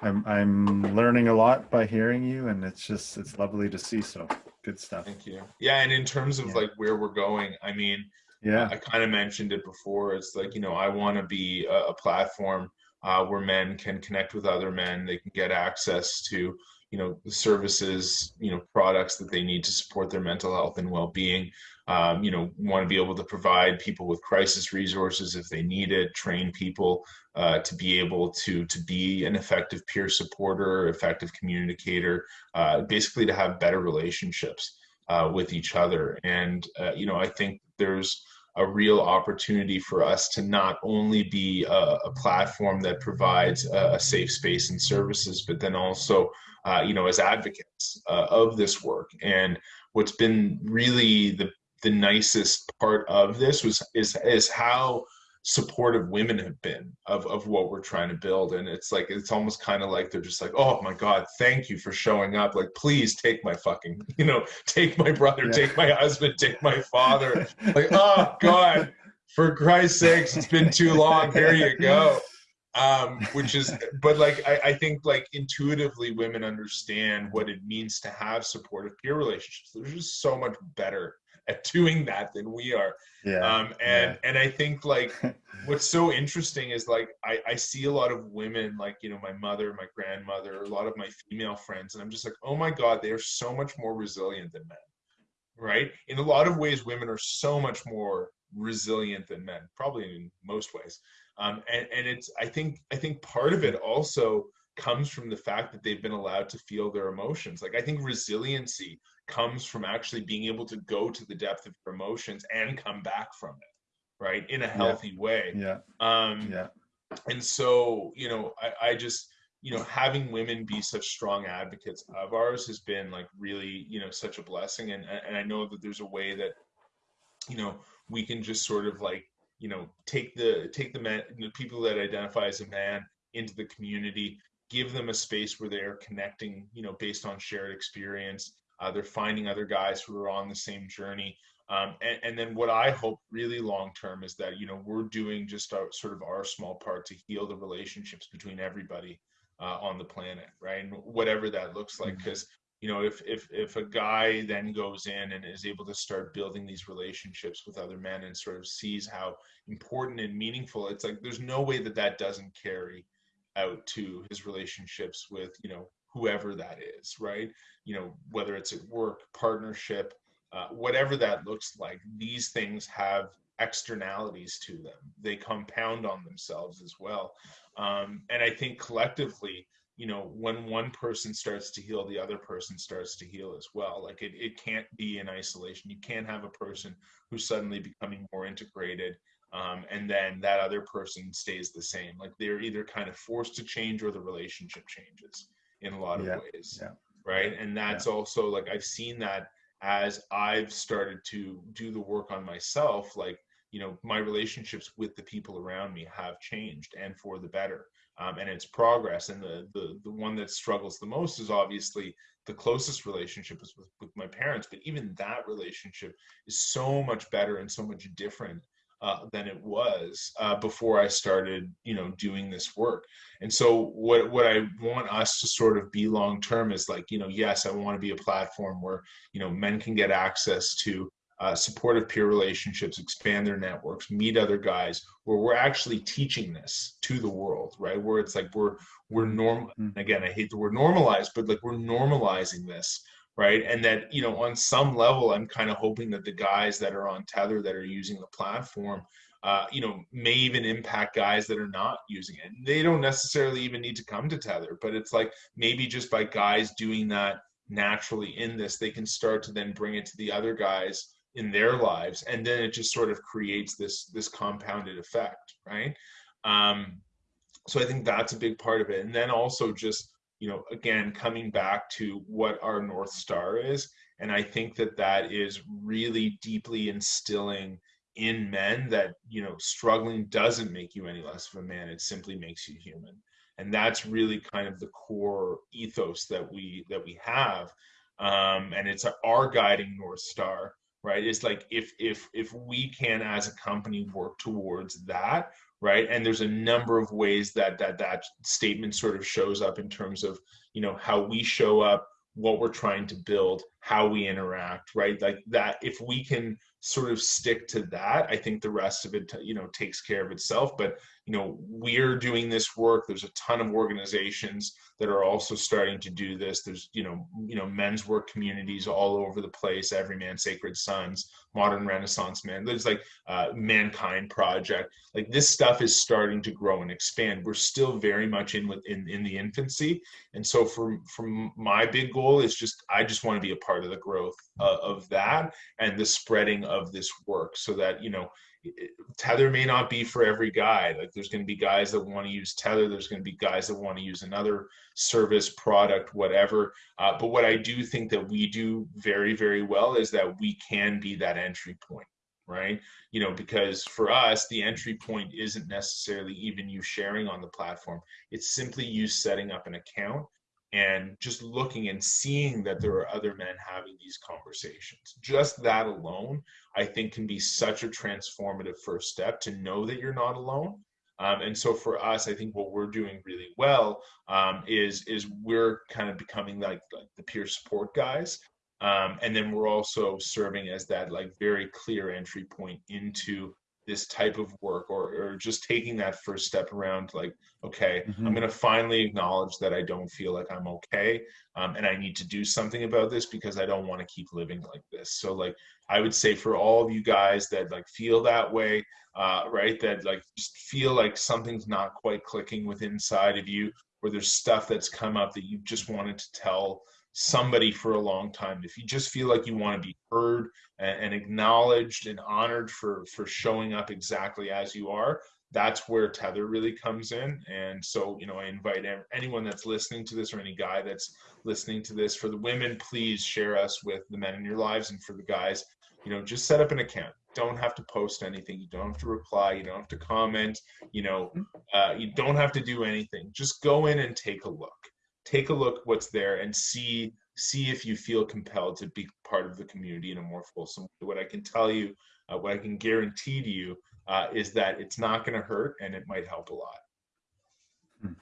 i'm i'm learning a lot by hearing you and it's just it's lovely to see so good stuff thank you yeah and in terms of yeah. like where we're going i mean yeah. I kind of mentioned it before it's like you know i want to be a, a platform uh, where men can connect with other men they can get access to you know services you know products that they need to support their mental health and well-being. Um, you know want to be able to provide people with crisis resources if they need it train people uh, to be able to to be an effective peer supporter effective communicator uh, basically to have better relationships uh, with each other. And uh, you know i think there's a real opportunity for us to not only be a, a platform that provides a, a, safe space and services, but then also uh, you know, as advocates uh, of this work. And what's been really the the nicest part of this was is is how supportive women have been of, of what we're trying to build. And it's like it's almost kind of like they're just like oh my god thank you for showing up. Like please take my fucking you know take my brother yeah. take my husband take my father. Like oh god for christ's sakes it's been too long. Here you go. Um, which is but like I, I, think like intuitively women understand what it means to have supportive peer relationships. They're just so much better at doing that than we are. Yeah. Um, and yeah. and i think like what's so interesting is like I, I see a lot of women like you know my mother my grandmother a lot of my female friends and i'm just like oh my god they are so much more resilient than men. Right? In a lot of ways women are so much more resilient than men probably in most ways. Um, and, and it's i think i think part of it also comes from the fact that they've been allowed to feel their emotions. Like i think resiliency comes from actually being able to go to the depth of your emotions and come back from it right in a healthy yeah. way. Yeah. Um yeah. and so you know I, I just you know having women be such strong advocates of ours has been like really you know such a blessing. And and i know that there's a way that you know we can just sort of like you know take the take the man the people that identify as a man into the community give them a space where they're connecting you know based on shared experience uh, they're finding other guys who are on the same journey. Um, and, and, then what i hope really long term is that you know we're doing just our, sort of our small part to heal the relationships between everybody uh, on the planet right? And whatever that looks like because mm-hmm you know if if if a guy then goes in and is able to start building these relationships with other men and sort of sees how important and meaningful it's like there's no way that that doesn't carry out to his relationships with you know whoever that is right? You know whether it's at work partnership uh, whatever that looks like these things have externalities to them. They compound on themselves as well. Um, and i think collectively you know when one person starts to heal the other person starts to heal as well. Like it, it can't be in isolation. You can't have a person who's suddenly becoming more integrated um, and then that other person stays the same. Like they're either kind of forced to change or the relationship changes in a lot of yeah. ways yeah. right and that's yeah. also like i've seen that as i've started to do the work on myself like you know my relationships with the people around me have changed and for the better um, and its progress. And the, the the one that struggles the most is obviously the closest relationship is with, with my parents. But even that relationship is so much better and so much different uh, than it was uh, before I started, you know, doing this work. And so, what what I want us to sort of be long term is like, you know, yes, I want to be a platform where you know men can get access to uh, supportive peer relationships, expand their networks, meet other guys, where we're actually teaching this to the world, right? Where it's like we're we're normal. Mm-hmm. Again, I hate the word normalized, but like we're normalizing this, right? And that you know, on some level, I'm kind of hoping that the guys that are on Tether that are using the platform, uh, you know, may even impact guys that are not using it. They don't necessarily even need to come to Tether, but it's like maybe just by guys doing that naturally in this, they can start to then bring it to the other guys in their lives and then it just sort of creates this this compounded effect right um so i think that's a big part of it and then also just you know again coming back to what our north star is. And i think that that is really deeply instilling in men that you know struggling doesn't make you any less of a man. It simply makes you human. And that's really kind of the core ethos that we that we have. Um, and it's our guiding north star right? It's like if if if we can as a company work towards that right? And there's a number of ways that that that statement sort of shows up in terms of you know how we show up what we're trying to build how we interact right? Like that if we can sort of stick to that i think the rest of it you know takes care of itself. But you know we're doing this work. There's a ton of organizations that are also starting to do this. There's you know you know men's work communities all over the place Evryman sacred sons modern renaissance man there's like uh, mankind project. Like this stuff is starting to grow and expand. We're still very much in in, in the infancy. And so for from my big goal is just i just want to be a part of the growth uh, of that and the spreading of this work so that you know tether may not be for every guy. Like there's going to be guys that want to use tether. There's going to be guys that want to use another service product whatever. Uh, but what i do think that we do very very well is that we can be that entry point right? You know because for us the entry point isn't necessarily even you sharing on the platform. It's simply you setting up an account and just looking and seeing that there are other men having these conversations. Just that alone i think can be such a transformative first step to know that you're not alone. Um, and so for us i think what we're doing really well um, is is we're kind of becoming like, like the peer support guys. Um, and then we're also serving as that like very clear entry point into this type of work or, or just taking that first step around like okay mm-hmm. i'm going to finally acknowledge that i don't feel like i'm okay um, and i need to do something about this because i don't want to keep living like this so like i would say for all of you guys that like feel that way uh, right that like just feel like something's not quite clicking with inside of you or there's stuff that's come up that you just wanted to tell somebody for a long time. If you just feel like you want to be heard and, acknowledged and honored for for showing up exactly as you are that's where tether really comes in. And so you know i invite anyone that's listening to this or any guy that's listening to this for the women please share us with the men in your lives and for the guys you know just set up an account. Don't have to post anything. You don't have to reply. You don't have to comment. You know mm-hmm. uh, you don't have to do anything. Just go in and take a look take a look what's there and see see if you feel compelled to be part of the community in a more fulsome way. What I can tell you, uh, what I can guarantee to you, uh, is that it's not going to hurt and it might help a lot. Hmm.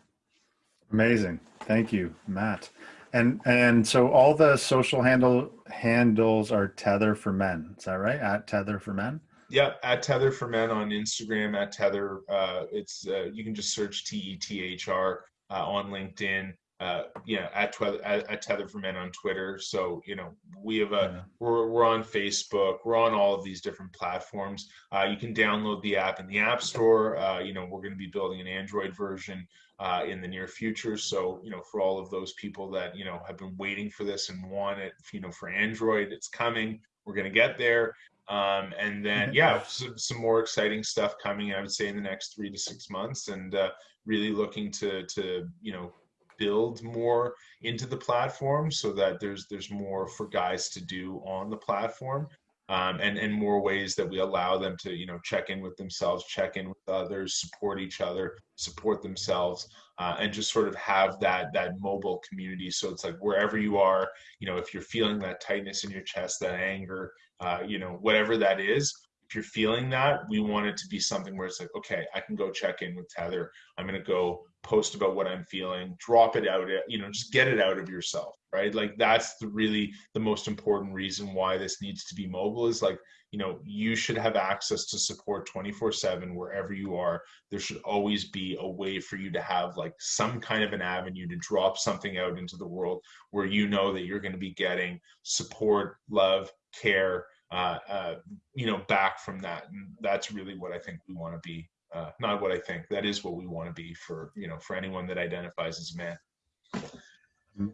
Amazing, thank you, Matt. And and so all the social handle handles are Tether for Men. Is that right? At Tether for Men. Yeah, at Tether for Men on Instagram. At Tether, uh, it's uh, you can just search T E T H R uh, on LinkedIn uh, yeah, at, at, at Tether for Men on Twitter. So you know we have a yeah. we're we're on Facebook. We're on all of these different platforms. Uh, you can download the app in the App Store. Uh, you know we're going to be building an Android version uh, in the near future. So you know for all of those people that you know have been waiting for this and want it, you know for Android, it's coming. We're going to get there. Um, and then yeah, some, some, more exciting stuff coming. I would say in the next three to six months, and uh, really looking to to you know build more into the platform so that there's there's more for guys to do on the platform um, and and more ways that we allow them to you know check in with themselves check in with others support each other support themselves uh, and just sort of have that that mobile community so it's like wherever you are you know if you're feeling that tightness in your chest that anger uh, you know whatever that is if you're feeling that, we want it to be something where it's like, okay, I can go check in with Tether. I'm going to go post about what I'm feeling, drop it out, you know, just get it out of yourself, right? Like that's the really the most important reason why this needs to be mobile is like, you know, you should have access to support 24 seven wherever you are. There should always be a way for you to have like some kind of an avenue to drop something out into the world where you know that you're going to be getting support, love, care, uh, uh, you know, back from that. And that's really what I think we want to be. Uh, not what I think. That is what we want to be for you know for anyone that identifies as a man.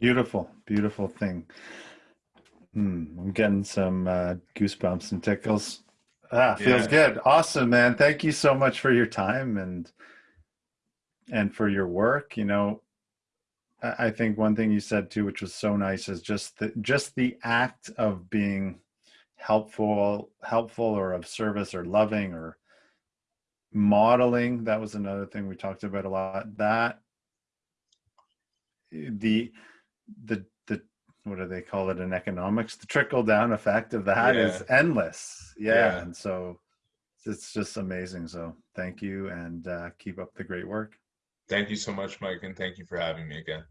Beautiful, beautiful thing. Hmm, I'm getting some uh, goosebumps and tickles. Ah, feels yeah. good. Awesome, man. Thank you so much for your time and and for your work. You know, I think one thing you said too, which was so nice, is just the just the act of being helpful helpful or of service or loving or modeling that was another thing we talked about a lot that the the the what do they call it in economics the trickle down effect of that yeah. is endless yeah. yeah. and so it's just amazing so thank you and uh, keep up the great work thank you so much mike and thank you for having me again